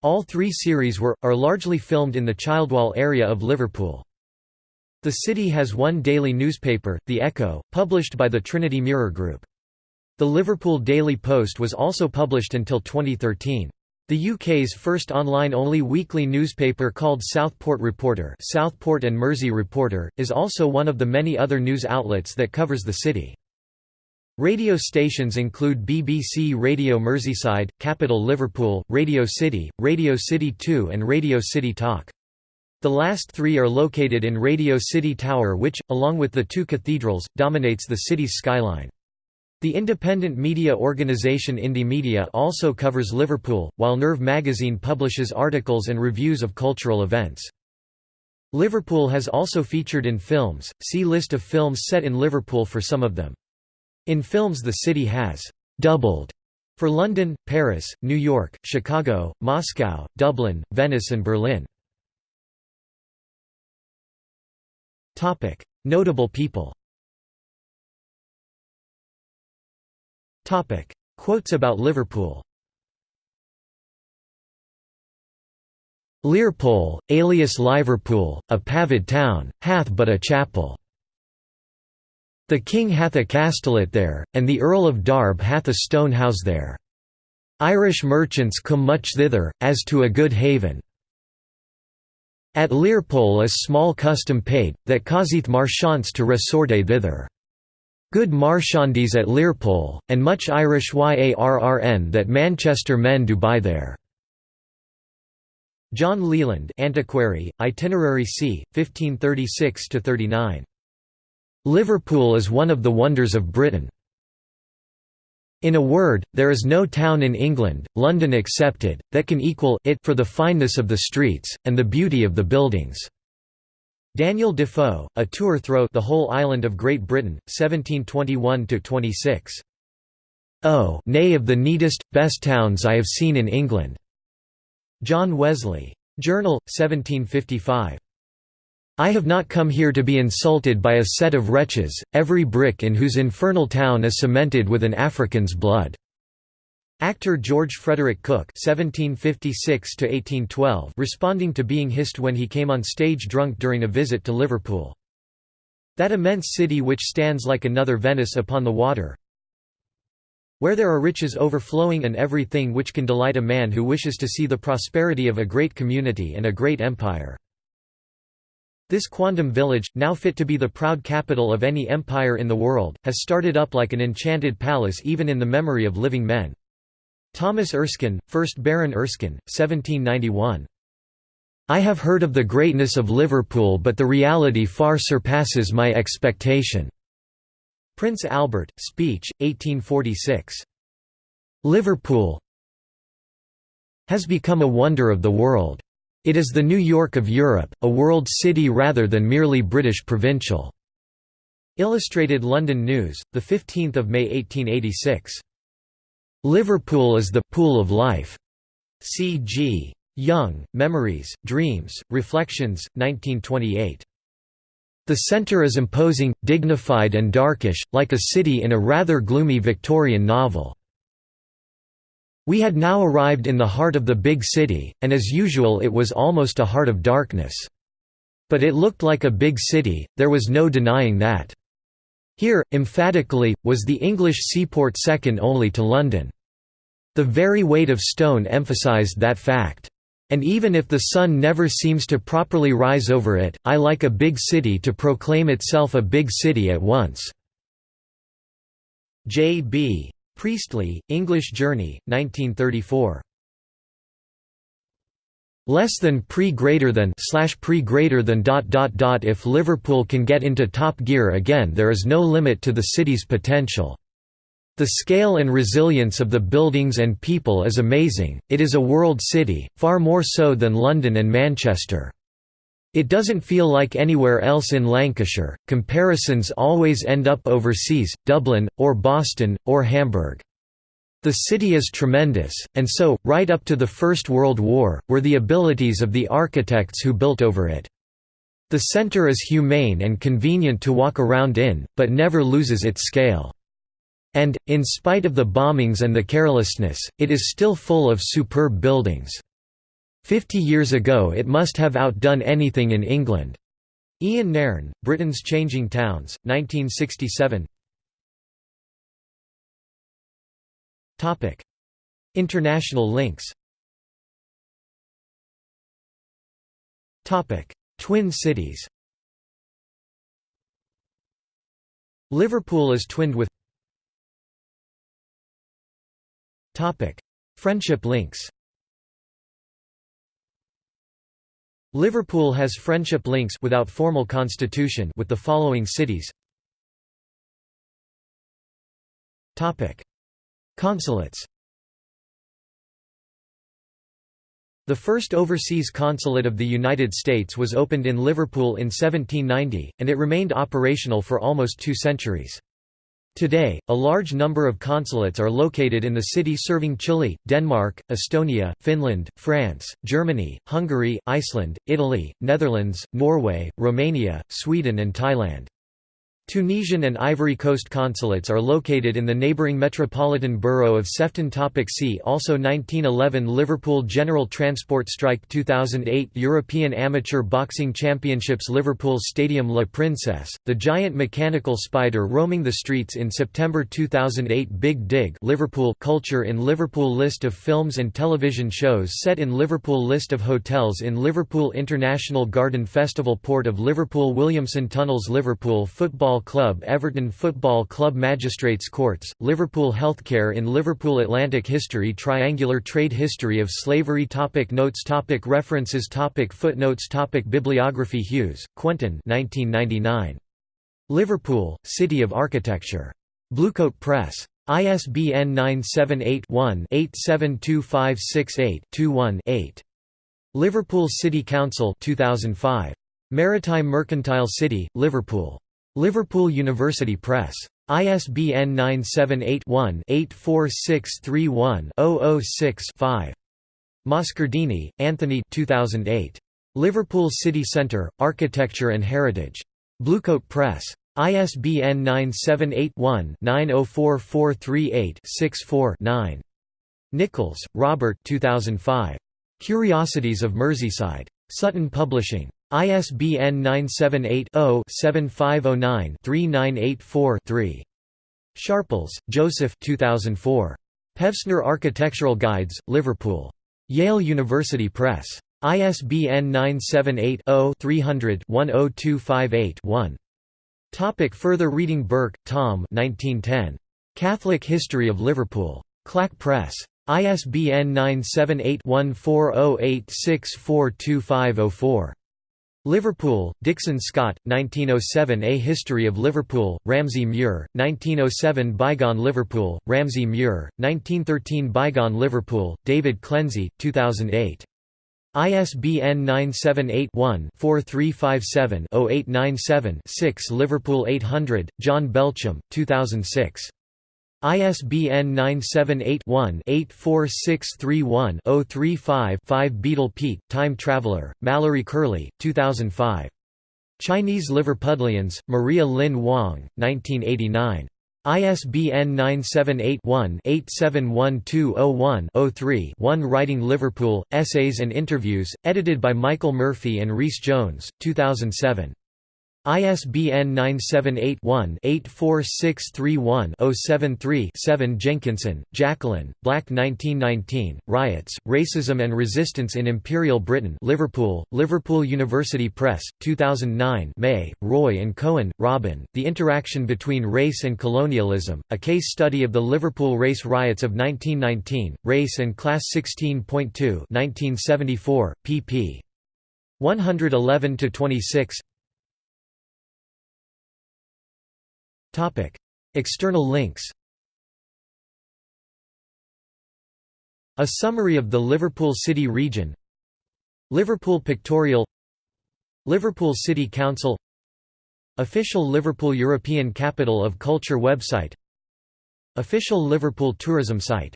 All three series were, are largely filmed in the Childwall area of Liverpool. The city has one daily newspaper, The Echo, published by the Trinity Mirror Group. The Liverpool Daily Post was also published until 2013. The UK's first online-only weekly newspaper called Southport Reporter Southport and Mersey Reporter, is also one of the many other news outlets that covers the city. Radio stations include BBC Radio Merseyside, Capital Liverpool, Radio City, Radio City 2 and Radio City Talk. The last three are located in Radio City Tower which, along with the two cathedrals, dominates the city's skyline. The independent media organisation Indymedia also covers Liverpool, while Nerve magazine publishes articles and reviews of cultural events. Liverpool has also featured in films, see List of films set in Liverpool for some of them. In films the city has «doubled» for London, Paris, New York, Chicago, Moscow, Dublin, Venice and Berlin. Notable people Quotes about Liverpool Learpole, alias Liverpool, a pavid town, hath but a chapel. The king hath a castellet there, and the Earl of Darb hath a stone house there. Irish merchants come much thither, as to a good haven. At Learpole is small custom paid, that causeth marchants to resorte thither. Good marchandies at Learpole, and much Irish yarrn that Manchester men do buy there. John Leland Antiquary, Itinerary c. 1536–39. Liverpool is one of the wonders of Britain. In a word, there is no town in England, London excepted, that can equal it for the fineness of the streets, and the beauty of the buildings. Daniel Defoe, A Tour Through the Whole Island of Great Britain, 1721–26. Oh, nay of the neatest, best towns I have seen in England. John Wesley. Journal, 1755. I have not come here to be insulted by a set of wretches, every brick in whose infernal town is cemented with an African's blood. Actor George Frederick Cooke (1756–1812) responding to being hissed when he came on stage drunk during a visit to Liverpool. That immense city which stands like another Venice upon the water, where there are riches overflowing and everything which can delight a man who wishes to see the prosperity of a great community and a great empire. This quondam village, now fit to be the proud capital of any empire in the world, has started up like an enchanted palace even in the memory of living men. Thomas Erskine, 1st Baron Erskine, 1791. I have heard of the greatness of Liverpool but the reality far surpasses my expectation. Prince Albert, speech, 1846. Liverpool has become a wonder of the world. It is the New York of Europe, a world city rather than merely British provincial. Illustrated London News, 15 May 1886. Liverpool is the «pool of life». C. G. Jung, Memories, Dreams, Reflections, 1928. The centre is imposing, dignified and darkish, like a city in a rather gloomy Victorian novel. We had now arrived in the heart of the big city, and as usual it was almost a heart of darkness. But it looked like a big city, there was no denying that. Here, emphatically, was the English seaport second only to London. The very weight of stone emphasized that fact. And even if the sun never seems to properly rise over it, I like a big city to proclaim itself a big city at once." J. B. Priestley, English Journey, 1934. Less than pre greater than slash pre greater than dot dot dot if Liverpool can get into top gear again there is no limit to the city's potential. The scale and resilience of the buildings and people is amazing, it is a world city, far more so than London and Manchester. It doesn't feel like anywhere else in Lancashire, comparisons always end up overseas, Dublin, or Boston, or Hamburg. The city is tremendous, and so, right up to the First World War, were the abilities of the architects who built over it. The centre is humane and convenient to walk around in, but never loses its scale. And, in spite of the bombings and the carelessness, it is still full of superb buildings. Fifty years ago it must have outdone anything in England. Ian Nairn, Britain's Changing Towns, 1967 International links. Twin cities. Liverpool is twinned with. Topic: Friendship links. Liverpool has friendship links without formal constitution with the following cities. Topic: Consulates. The first overseas consulate of the United States was opened in Liverpool in 1790, and it remained operational for almost two centuries. Today, a large number of consulates are located in the city serving Chile, Denmark, Estonia, Finland, France, Germany, Hungary, Iceland, Italy, Netherlands, Norway, Romania, Sweden and Thailand. Tunisian and Ivory Coast consulates are located in the neighbouring metropolitan borough of Sefton Topic See also 1911 Liverpool General Transport Strike 2008 European Amateur Boxing Championships Liverpool Stadium La Princesse, the giant mechanical spider roaming the streets in September 2008 Big Dig Liverpool Culture in Liverpool List of films and television shows set in Liverpool List of hotels in Liverpool International Garden Festival Port of Liverpool Williamson Tunnels Liverpool Football Club Everton Football Club Magistrates Courts, Liverpool Healthcare in Liverpool Atlantic History Triangular trade history of slavery topic Notes topic References topic Footnotes topic Bibliography Hughes, Quentin 1999. Liverpool, City of Architecture. Bluecoat Press. ISBN 978-1-872568-21-8. Liverpool City Council 2005. Maritime Mercantile City, Liverpool. Liverpool University Press. ISBN 978-1-84631-006-5. Moscardini, Anthony 2008. Liverpool City Centre, Architecture and Heritage. Bluecoat Press. ISBN 978-1-904438-64-9. Nichols, Robert 2005. Curiosities of Merseyside. Sutton Publishing. ISBN 978-0-7509-3984-3. Sharples, Joseph 2004. Pevsner Architectural Guides, Liverpool. Yale University Press. ISBN 978-0-300-10258-1. Topic further reading Burke, Tom 1910. Catholic History of Liverpool. Clack Press. ISBN 978 1408642504. Liverpool, Dixon Scott, 1907 A History of Liverpool, Ramsay Muir, 1907 Bygone Liverpool, Ramsay Muir, 1913 Bygone Liverpool, David Clenzie, 2008. ISBN 978-1-4357-0897-6 Liverpool 800, John Belchem, 2006. ISBN 978-1-84631-035-5 Beatle Pete, Time Traveler, Mallory Curley, 2005. Chinese Liverpudlians, Maria Lin Wong, 1989. ISBN 978-1-871201-03-1 Writing Liverpool, Essays and Interviews, edited by Michael Murphy and Rhys Jones, 2007. ISBN 978-1-84631-073-7 Jenkinson, Jacqueline, Black 1919, Riots, Racism and Resistance in Imperial Britain Liverpool, Liverpool University Press, 2009 May, Roy and Cohen, Robin, The Interaction Between Race and Colonialism, A Case Study of the Liverpool Race Riots of 1919, Race and Class 16.2 1974, pp. 111–26 External links. A summary of the Liverpool City region. Liverpool Pictorial. Liverpool City Council. Official Liverpool European Capital of Culture website. Official Liverpool tourism site